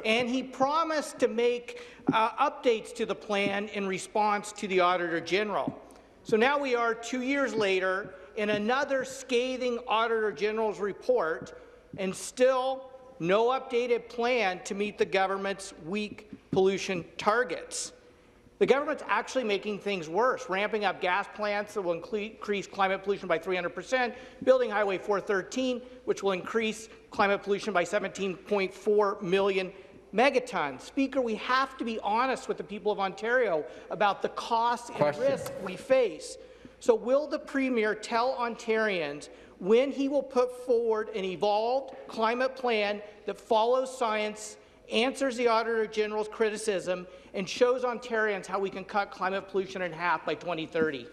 and he promised to make uh, updates to the plan in response to the Auditor General. So now we are two years later in another scathing Auditor General's report, and still no updated plan to meet the government's weak pollution targets. The government's actually making things worse, ramping up gas plants that will increase climate pollution by 300 percent, building Highway 413, which will increase climate pollution by 17.4 million megatons. Speaker, we have to be honest with the people of Ontario about the costs and risks we face. So will the Premier tell Ontarians when he will put forward an evolved climate plan that follows science, answers the Auditor General's criticism, and shows Ontarians how we can cut climate pollution in half by 2030?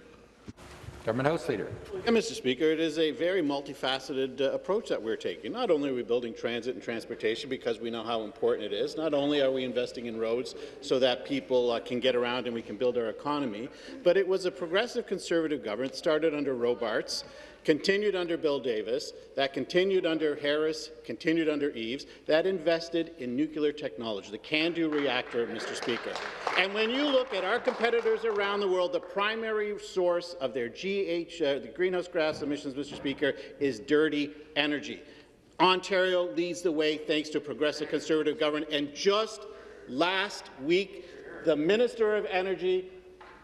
Government House Leader. And, Mr. Speaker, it is a very multifaceted uh, approach that we're taking. Not only are we building transit and transportation because we know how important it is, not only are we investing in roads so that people uh, can get around and we can build our economy, but it was a progressive conservative government started under Robarts continued under Bill Davis, that continued under Harris, continued under Eves, that invested in nuclear technology, the CANDU reactor, Mr. Speaker. And when you look at our competitors around the world, the primary source of their GH, uh, the greenhouse gas emissions, Mr. Speaker, is dirty energy. Ontario leads the way thanks to progressive conservative government, and just last week, the Minister of Energy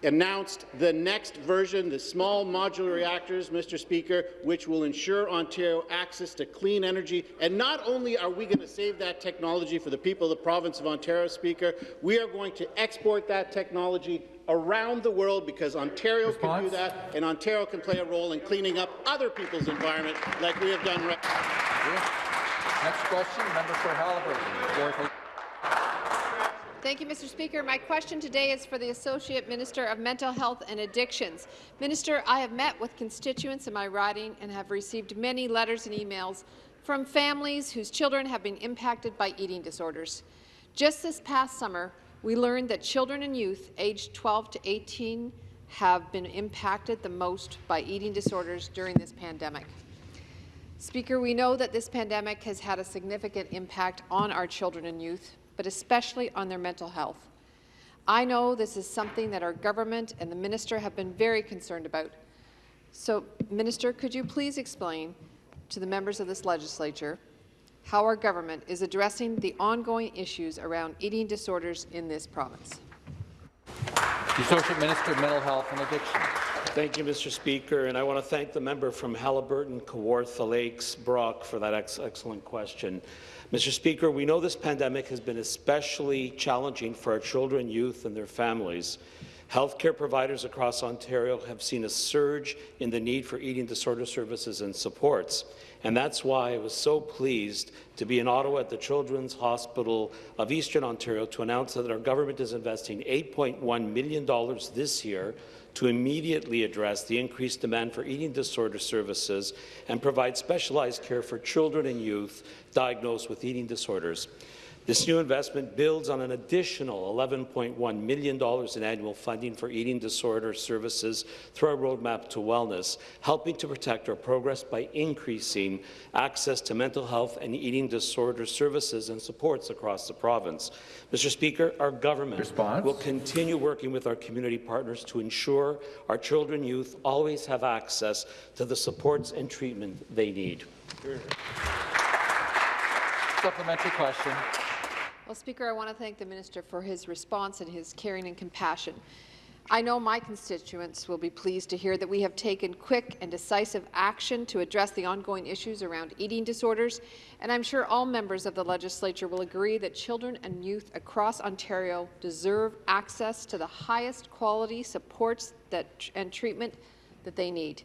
announced the next version, the small modular reactors, Mr. Speaker, which will ensure Ontario access to clean energy. And not only are we going to save that technology for the people of the province of Ontario, Speaker, we are going to export that technology around the world because Ontario Response? can do that, and Ontario can play a role in cleaning up other people's environment like we have done. Right Next question, member for Haliburton. Thank you, Mr. Speaker. My question today is for the Associate Minister of Mental Health and Addictions. Minister, I have met with constituents in my riding and have received many letters and emails from families whose children have been impacted by eating disorders. Just this past summer, we learned that children and youth aged 12 to 18 have been impacted the most by eating disorders during this pandemic. Speaker, we know that this pandemic has had a significant impact on our children and youth, but especially on their mental health. I know this is something that our government and the minister have been very concerned about. So, Minister, could you please explain to the members of this legislature how our government is addressing the ongoing issues around eating disorders in this province? The Associate Minister of Mental Health and Addiction. Thank you, Mr. Speaker, and I want to thank the member from Haliburton, Kawartha Lakes, Brock for that ex excellent question. Mr. Speaker, we know this pandemic has been especially challenging for our children, youth, and their families. Healthcare providers across Ontario have seen a surge in the need for eating disorder services and supports. And that's why I was so pleased to be in Ottawa at the Children's Hospital of Eastern Ontario to announce that our government is investing $8.1 million this year to immediately address the increased demand for eating disorder services and provide specialized care for children and youth diagnosed with eating disorders. This new investment builds on an additional $11.1 million in annual funding for eating disorder services through our Roadmap to Wellness, helping to protect our progress by increasing access to mental health and eating disorder services and supports across the province. Mr. Speaker, our government Response? will continue working with our community partners to ensure our children and youth always have access to the supports and treatment they need. Supplementary question. Well, Speaker, I want to thank the minister for his response and his caring and compassion. I know my constituents will be pleased to hear that we have taken quick and decisive action to address the ongoing issues around eating disorders, and I'm sure all members of the legislature will agree that children and youth across Ontario deserve access to the highest quality supports that, and treatment that they need.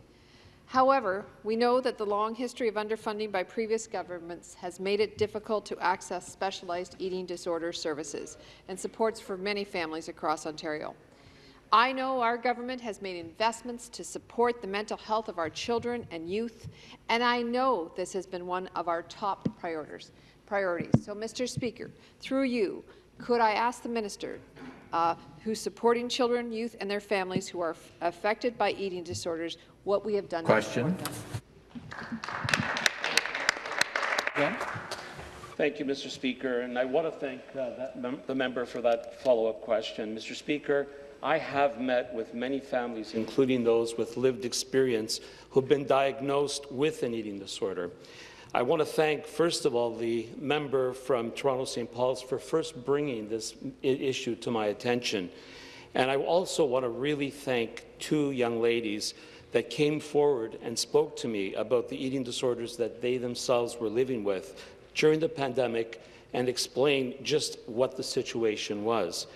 However, we know that the long history of underfunding by previous governments has made it difficult to access specialized eating disorder services and supports for many families across Ontario. I know our government has made investments to support the mental health of our children and youth, and I know this has been one of our top priorities. So, Mr. Speaker, through you, could I ask the minister uh, who's supporting children, youth, and their families who are affected by eating disorders what we have done Question. Again. Thank you, Mr. Speaker, and I want to thank uh, mem the member for that follow-up question. Mr. Speaker, I have met with many families, including those with lived experience, who've been diagnosed with an eating disorder. I want to thank, first of all, the member from Toronto St. Paul's for first bringing this issue to my attention. And I also want to really thank two young ladies that came forward and spoke to me about the eating disorders that they themselves were living with during the pandemic and explained just what the situation was.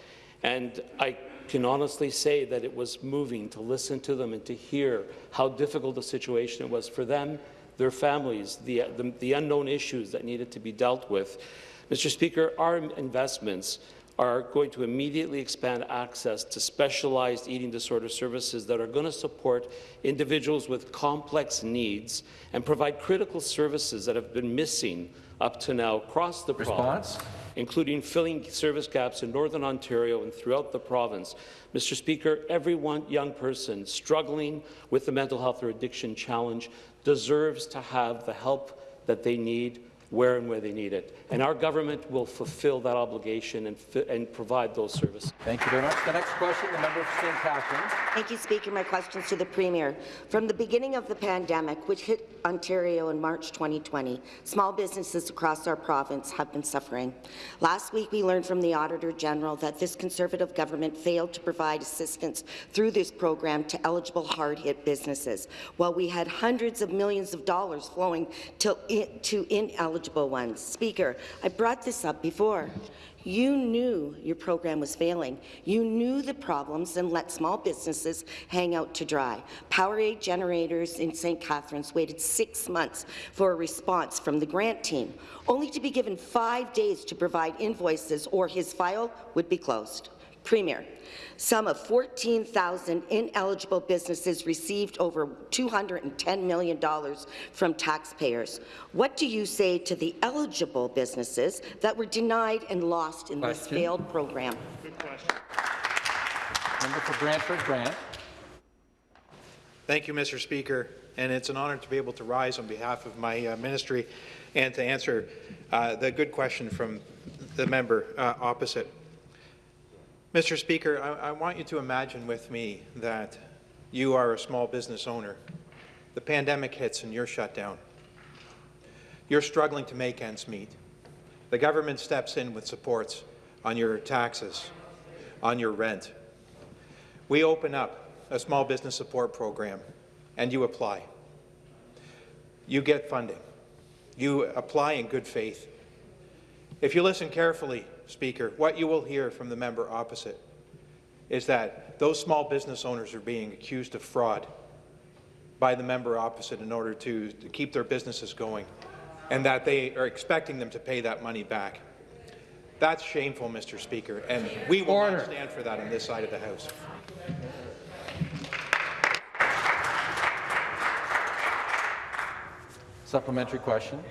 And I can honestly say that it was moving to listen to them and to hear how difficult the situation was for them, their families, the, the, the unknown issues that needed to be dealt with. Mr. Speaker, our investments are going to immediately expand access to specialized eating disorder services that are going to support individuals with complex needs and provide critical services that have been missing up to now across the Response? province including filling service gaps in Northern Ontario and throughout the province. Mr. Speaker, every one young person struggling with the mental health or addiction challenge deserves to have the help that they need where and where they need it. And our government will fulfill that obligation and, and provide those services. Thank you very much. The next question, the member for St. Catharines. Thank you, Speaker. My question is to the Premier. From the beginning of the pandemic, which hit Ontario in March 2020, small businesses across our province have been suffering. Last week, we learned from the Auditor General that this Conservative government failed to provide assistance through this program to eligible hard-hit businesses, while we had hundreds of millions of dollars flowing to, to ineligible eligible ones. Speaker, I brought this up before. You knew your program was failing. You knew the problems and let small businesses hang out to dry. Powerade generators in St. Catharines waited six months for a response from the grant team, only to be given five days to provide invoices or his file would be closed. Premier, some of 14,000 ineligible businesses received over $210 million from taxpayers. What do you say to the eligible businesses that were denied and lost in question. this failed program? Good question. Member for Brantford Brant. Thank you, Mr. Speaker, and it's an honour to be able to rise on behalf of my uh, ministry and to answer uh, the good question from the member uh, opposite. Mr. Speaker, I, I, want you to imagine with me that you are a small business owner. The pandemic hits and you're shut down. You're struggling to make ends meet. The government steps in with supports on your taxes, on your rent. We open up a small business support program and you apply. You get funding. You apply in good faith. If you listen carefully, Speaker, what you will hear from the member opposite is that those small business owners are being accused of fraud by the member opposite in order to, to keep their businesses going, and that they are expecting them to pay that money back. That's shameful, Mr. Speaker, and we will Order. not stand for that on this side of the House. Supplementary question.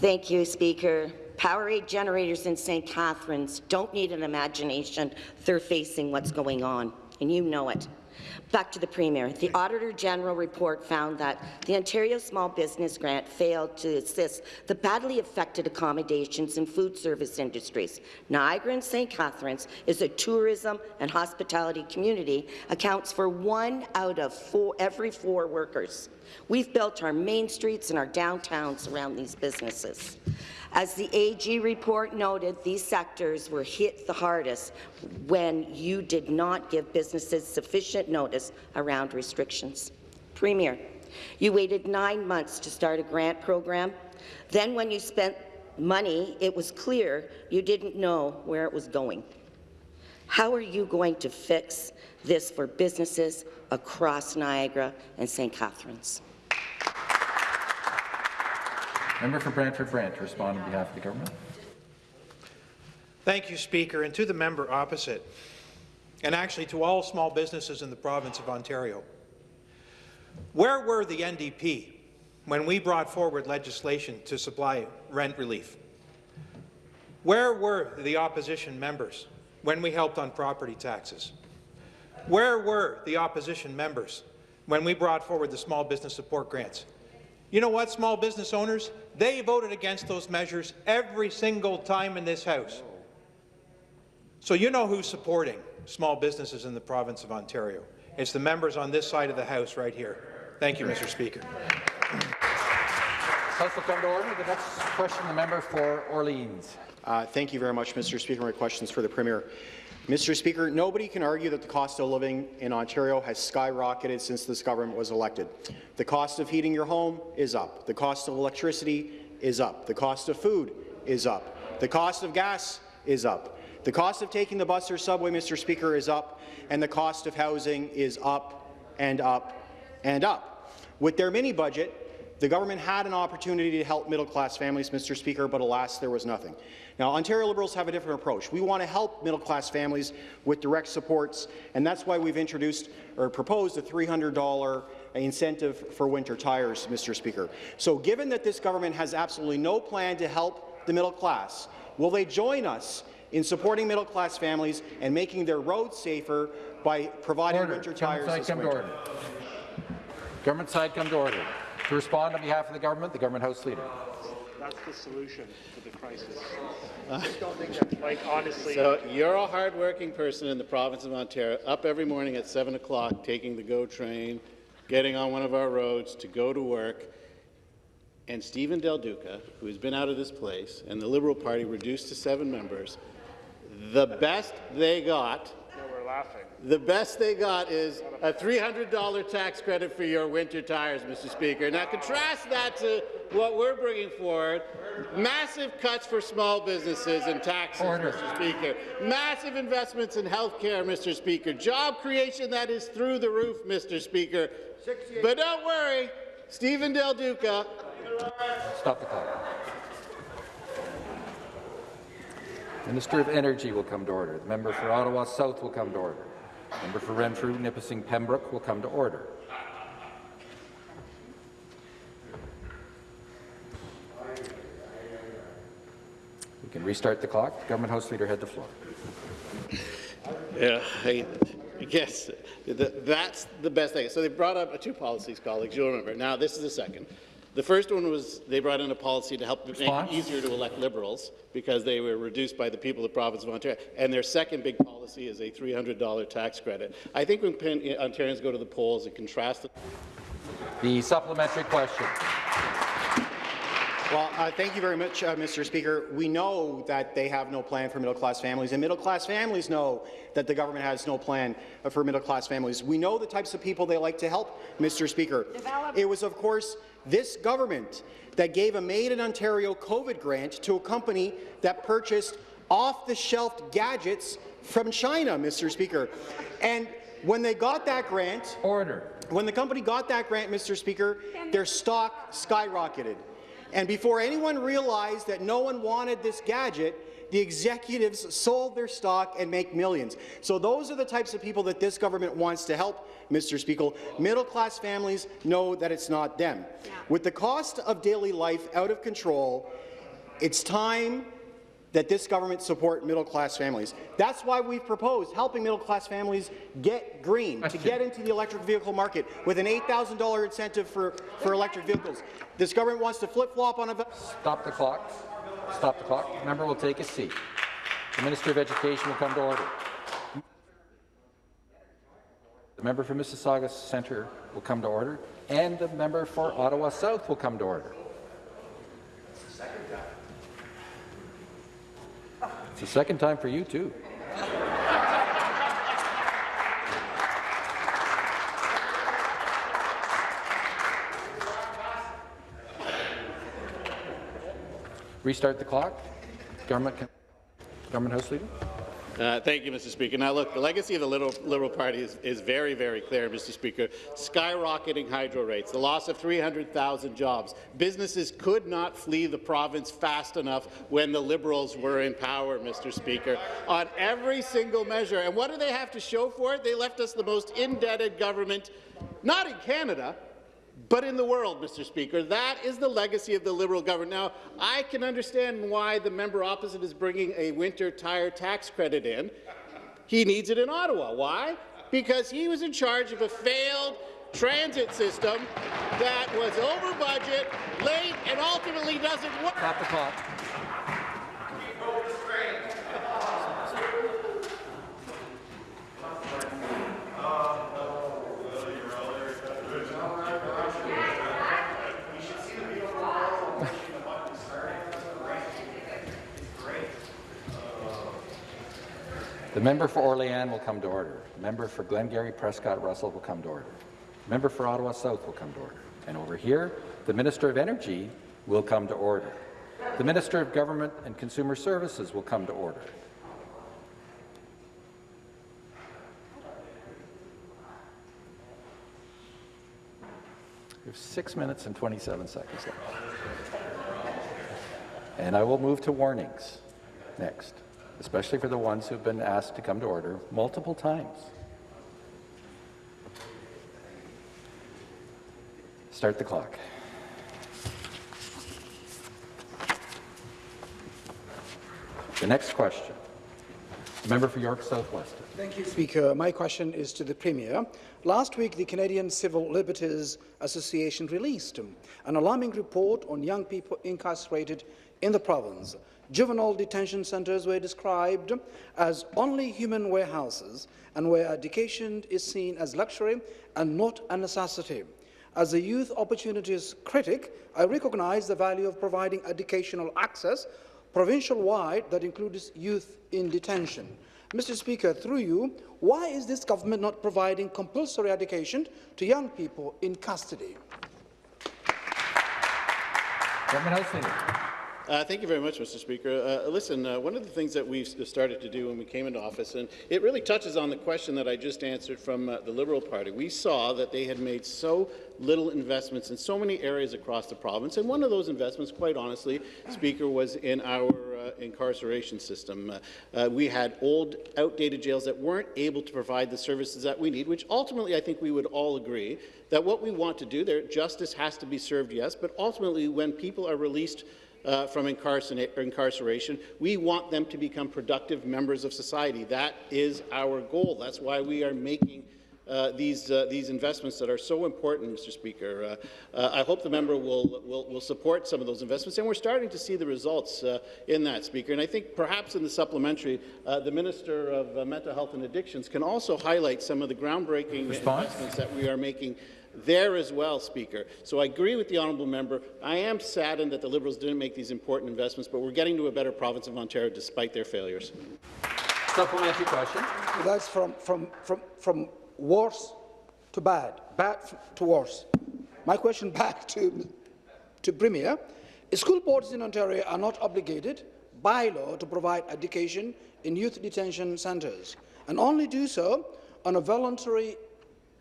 Thank you, Speaker. Powerade generators in St. Catharines don't need an imagination. They're facing what's going on, and you know it. Back to the Premier. The Auditor General report found that the Ontario Small Business Grant failed to assist the badly affected accommodations and food service industries. Niagara and St. Catharines is a tourism and hospitality community, accounts for one out of four, every four workers. We've built our main streets and our downtowns around these businesses. As the AG report noted, these sectors were hit the hardest when you did not give businesses sufficient notice around restrictions. Premier, you waited nine months to start a grant program. Then when you spent money, it was clear you didn't know where it was going. How are you going to fix this for businesses across Niagara and St. Catharines? Member for Brantford Brant to respond on behalf of the government. Thank you, Speaker, and to the member opposite, and actually to all small businesses in the province of Ontario. Where were the NDP when we brought forward legislation to supply rent relief? Where were the opposition members when we helped on property taxes? Where were the opposition members when we brought forward the small business support grants? You know what, small business owners? They voted against those measures every single time in this House. So you know who's supporting small businesses in the province of Ontario. It's the members on this side of the House right here. Thank you, Mr. Speaker. House will come to order. The next question, the member for Orleans. Uh, thank you very much, Mr. Speaker. My questions for the Premier. Mr. Speaker, nobody can argue that the cost of living in Ontario has skyrocketed since this government was elected. The cost of heating your home is up. The cost of electricity is up. The cost of food is up. The cost of gas is up. The cost of taking the bus or subway, Mr. Speaker, is up, and the cost of housing is up and up and up. With their mini-budget, the government had an opportunity to help middle-class families, Mr. Speaker, but alas, there was nothing. Now, Ontario Liberals have a different approach. We want to help middle-class families with direct supports, and that's why we've introduced or proposed a $300 incentive for winter tires, Mr. Speaker. So given that this government has absolutely no plan to help the middle class, will they join us in supporting middle-class families and making their roads safer by providing order. winter Government tires side this come to order. Government side come to order. To respond on behalf of the government, the government House Leader. That's the solution to the crisis. Uh, Just don't think that, like, honestly. So you're a hard-working person in the province of Ontario, up every morning at 7 o'clock, taking the GO train, getting on one of our roads to go to work, and Stephen Del Duca, who's been out of this place, and the Liberal Party reduced to seven members, the best they got No, we're laughing. The best they got is a $300 tax credit for your winter tires, Mr. Speaker. Now contrast that to what we're bringing forward, massive cuts for small businesses and taxes, Order. Mr. Speaker. Massive investments in health care, Mr. Speaker. Job creation that is through the roof, Mr. Speaker. But don't worry, Stephen Del Duca. Stop the clock. Minister of Energy will come to order. The member for Ottawa South will come to order. Member for Renfrew, Nipissing, Pembroke will come to order. We can restart the clock. Government House Leader had the floor. Yeah, I guess th- that's the best thing. So they brought up two policies, colleagues. You'll remember. Now this is the second. The first one was they brought in a policy to help make it easier to elect Liberals because they were reduced by the people of the province of Ontario. And their second big policy is a $300 tax credit. I think when Ontarians go to the polls and contrast it. The supplementary question. Well, uh, thank you very much, uh, Mr. Speaker. We know that they have no plan for middle-class families, and middle-class families know that the government has no plan uh, for middle-class families. We know the types of people they like to help, Mr. Speaker. It was, of course, this government that gave a Made in Ontario COVID grant to a company that purchased off-the-shelf gadgets from China, Mr. Speaker. And when they got that grant, order. When the company got that grant, Mr. Speaker, their stock skyrocketed. And before anyone realized that no one wanted this gadget, the executives sold their stock and make millions. So those are the types of people that this government wants to help, Mr. Speaker. Middle-class families know that it's not them. With the cost of daily life out of control, it's time that this government support middle-class families. That's why we've proposed helping middle-class families get green, to get into the electric vehicle market with an $8,000 incentive for, for electric vehicles. This government wants to flip-flop on a... Stop the clock. Stop the clock. The member will take a seat. The Minister of Education will come to order. The member for Mississauga Centre will come to order, and the member for Ottawa South will come to order. It's the second time for you, too. Restart the clock. Government, Government House Leader. Uh, thank you, Mr. Speaker. Now, look, the legacy of the Liberal, Liberal Party is, is, very, very clear, Mr. Speaker. Skyrocketing hydro rates, the loss of 300,000 jobs. Businesses could not flee the province fast enough when the Liberals were in power, Mr. Speaker, on every single measure. And what do they have to show for it? They left us the most indebted government, not in Canada, but in the world, Mr. Speaker. That is the legacy of the Liberal government. Now, I can understand why the member opposite is bringing a winter tire tax credit in. He needs it in Ottawa. Why? Because he was in charge of a failed transit system that was over budget, late, and ultimately doesn't work. Stop the clock. The member for Orléans will come to order. The member for Glengarry Prescott Russell will come to order. The member for Ottawa South will come to order. And over here, the Minister of Energy will come to order. The Minister of Government and Consumer Services will come to order. We have six minutes and 27 seconds left. And I will move to warnings next especially for the ones who've been asked to come to order multiple times. Start the clock. The next question. The member for York Southwest. Thank you, Speaker. My question is to the Premier. Last week, the Canadian Civil Liberties Association released an alarming report on young people incarcerated in the province. Juvenile detention centres were described as only human warehouses and where education is seen as luxury and not a necessity. As a youth opportunities critic, I recognise the value of providing educational access provincial-wide that includes youth in detention. Mr Speaker, through you, why is this government not providing compulsory education to young people in custody? Government House. Uh, thank you very much, Mr. Speaker. Uh, listen, uh, one of the things that we started to do when we came into office, and it really touches on the question that I just answered from uh, the Liberal Party. We saw that they had made so little investments in so many areas across the province, and one of those investments, quite honestly, Speaker, was in our uh, incarceration system. Uh, we had old, outdated jails that weren't able to provide the services that we need, which ultimately I think we would all agree that what we want to do there, justice has to be served, yes, but ultimately when people are released uh, from incarceration. We want them to become productive members of society. That is our goal. That's why we are making uh, these uh, these investments that are so important, Mr. Speaker. Uh, uh, I hope the member will, will, will support some of those investments, and we're starting to see the results uh, in that, Speaker. And I think perhaps in the supplementary, uh, the Minister of Mental Health and Addictions can also highlight some of the groundbreaking Response? investments that we are making there as well, Speaker. So I agree with the honourable member. I am saddened that the Liberals didn't make these important investments, but we're getting to a better province of Ontario despite their failures. Supplementary question. That's from, from, from, from worse to bad, bad to worse. My question back to, to Premier. School boards in Ontario are not obligated by law to provide education in youth detention centres and only do so on a voluntary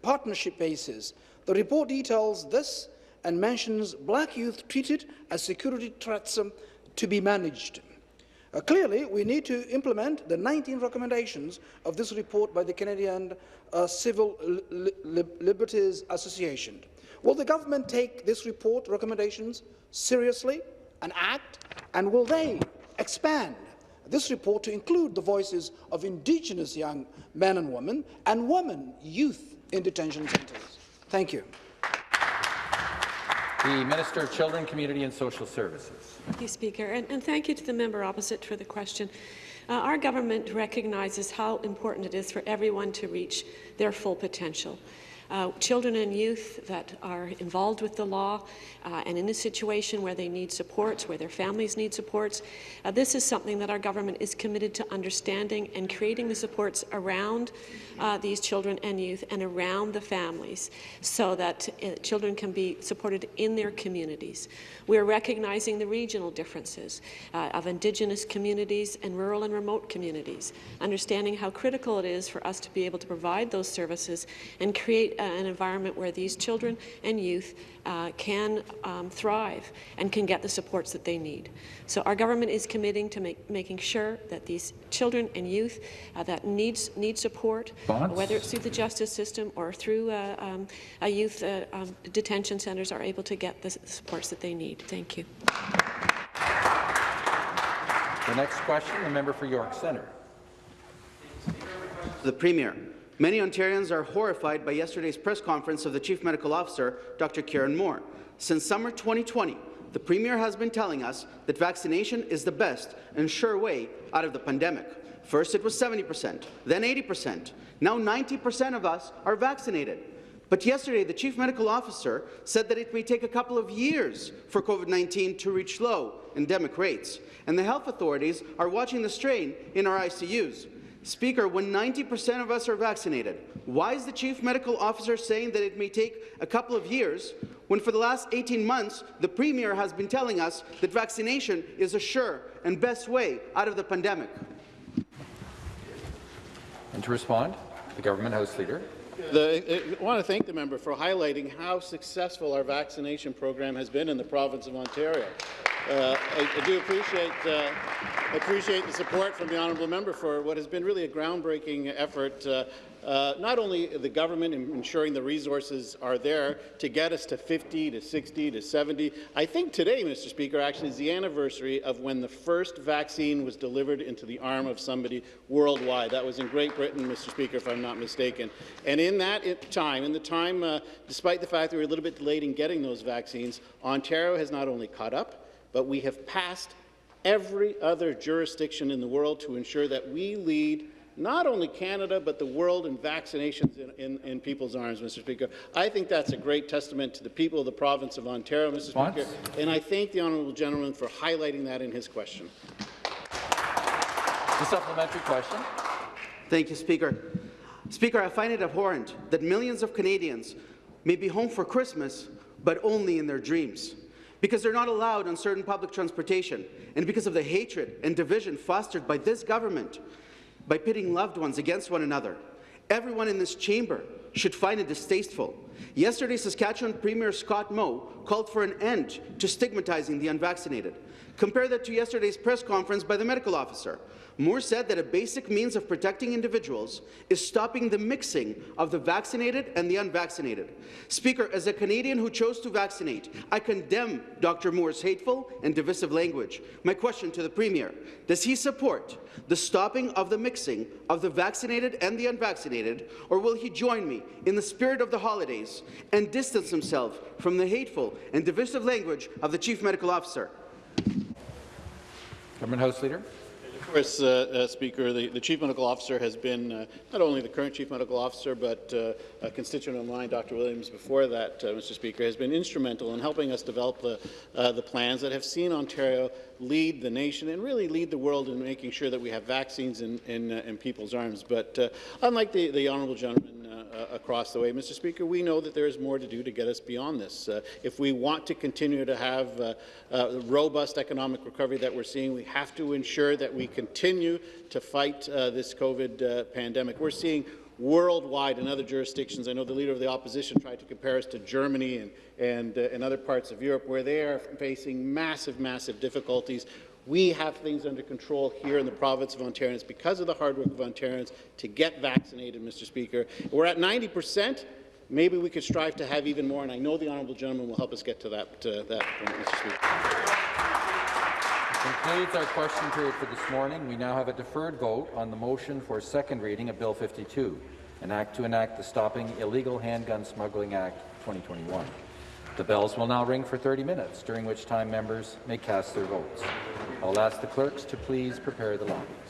partnership basis the report details this and mentions black youth treated as security threats um, to be managed. Uh, clearly, we need to implement the 19 recommendations of this report by the Canadian uh, Civil Li Li Liberties Association. Will the government take this report recommendations seriously and act, and will they expand this report to include the voices of Indigenous young men and women and women, youth in detention centres? Thank you. The Minister of Children, Community and Social Services. Thank you, Speaker, and, and thank you to the member opposite for the question. Uh, our government recognizes how important it is for everyone to reach their full potential. Uh, children and youth that are involved with the law uh, and in a situation where they need supports, where their families need supports. Uh, this is something that our government is committed to understanding and creating the supports around uh, these children and youth and around the families so that uh, children can be supported in their communities. We are recognizing the regional differences uh, of Indigenous communities and rural and remote communities, understanding how critical it is for us to be able to provide those services and create uh, an environment where these children and youth uh, can um, thrive and can get the supports that they need. So our government is committing to make, making sure that these children and youth uh, that needs need support, Bonds? whether it's through the justice system or through uh, um, a youth uh, um, detention centres, are able to get the supports that they need. Thank you. The next question, the member for York Centre. The Premier. Many Ontarians are horrified by yesterday's press conference of the Chief Medical Officer, Dr. Kieran Moore. Since summer 2020, the Premier has been telling us that vaccination is the best and sure way out of the pandemic. First it was 70%, then 80%. Now 90% of us are vaccinated. But yesterday, the Chief Medical Officer said that it may take a couple of years for COVID-19 to reach low endemic rates, and the health authorities are watching the strain in our ICUs. Speaker, when 90% of us are vaccinated, why is the Chief Medical Officer saying that it may take a couple of years when for the last 18 months the Premier has been telling us that vaccination is a sure and best way out of the pandemic? And to respond, the Government House Leader. The, I want to thank the member for highlighting how successful our vaccination program has been in the province of Ontario. Uh, I, I, do appreciate uh, appreciate the support from the honourable member for what has been really a groundbreaking effort uh, uh, not only the government in ensuring the resources are there to get us to 50 to 60 to 70. I think today, Mr. Speaker, actually is the anniversary of when the first vaccine was delivered into the arm of somebody worldwide. That was in Great Britain, Mr. Speaker, if I'm not mistaken. And in that time, in the time, uh, despite the fact that we were a little bit delayed in getting those vaccines, Ontario has not only caught up, but we have passed every other jurisdiction in the world to ensure that we lead not only Canada, but the world in vaccinations in, in, in, people's arms, Mr. Speaker. I think that's a great testament to the people of the province of Ontario, Mr. Speaker, and I thank the honourable gentleman for highlighting that in his question. The supplementary question. Thank you, Speaker. Speaker, I find it abhorrent that millions of Canadians may be home for Christmas, but only in their dreams because they're not allowed on certain public transportation, and because of the hatred and division fostered by this government by pitting loved ones against one another. Everyone in this chamber should find it distasteful. Yesterday, Saskatchewan Premier Scott Moe called for an end to stigmatizing the unvaccinated. Compare that to yesterday's press conference by the medical officer. Moore said that a basic means of protecting individuals is stopping the mixing of the vaccinated and the unvaccinated. Speaker, as a Canadian who chose to vaccinate, I condemn Dr. Moore's hateful and divisive language. My question to the Premier, does he support the stopping of the mixing of the vaccinated and the unvaccinated, or will he join me in the spirit of the holidays and distance himself from the hateful and divisive language of the Chief Medical Officer? Government House Leader Of course, uh, uh, Speaker, the, the, Chief Medical Officer has been uh, not only the current Chief Medical Officer, but uh, a constituent of mine, Dr. Williams, before that, uh, Mr. Speaker, has been instrumental in helping us develop the, uh, the plans that have seen Ontario lead the nation and really lead the world in making sure that we have vaccines in, in, in people's arms. But unlike the, the honourable gentleman uh, across the way. Mr. Speaker, we know that there is more to do to get us beyond this. Uh, if we want to continue to have uh, uh robust economic recovery that we're seeing, we have to ensure that we continue to fight uh, this COVID uh, pandemic. We're seeing worldwide in other jurisdictions. I know the Leader of the Opposition tried to compare us to Germany and, and, and other parts of Europe where they are facing massive, massive difficulties we have things under control here in the province of Ontario. It's because of the hard work of Ontarians to get vaccinated, Mr. Speaker. We're at 90 percent. Maybe we could strive to have even more, and I know the honourable gentleman will help us get to that, uh, that point, Mr. Speaker. Concludes our question period for this morning. We now have a deferred vote on the motion for second reading of Bill 52, an act to enact the Stopping Illegal Handgun Smuggling Act 2021. The bells will now ring for 30 minutes, during which time members may cast their votes. I'll ask the clerks to please prepare the lobbies.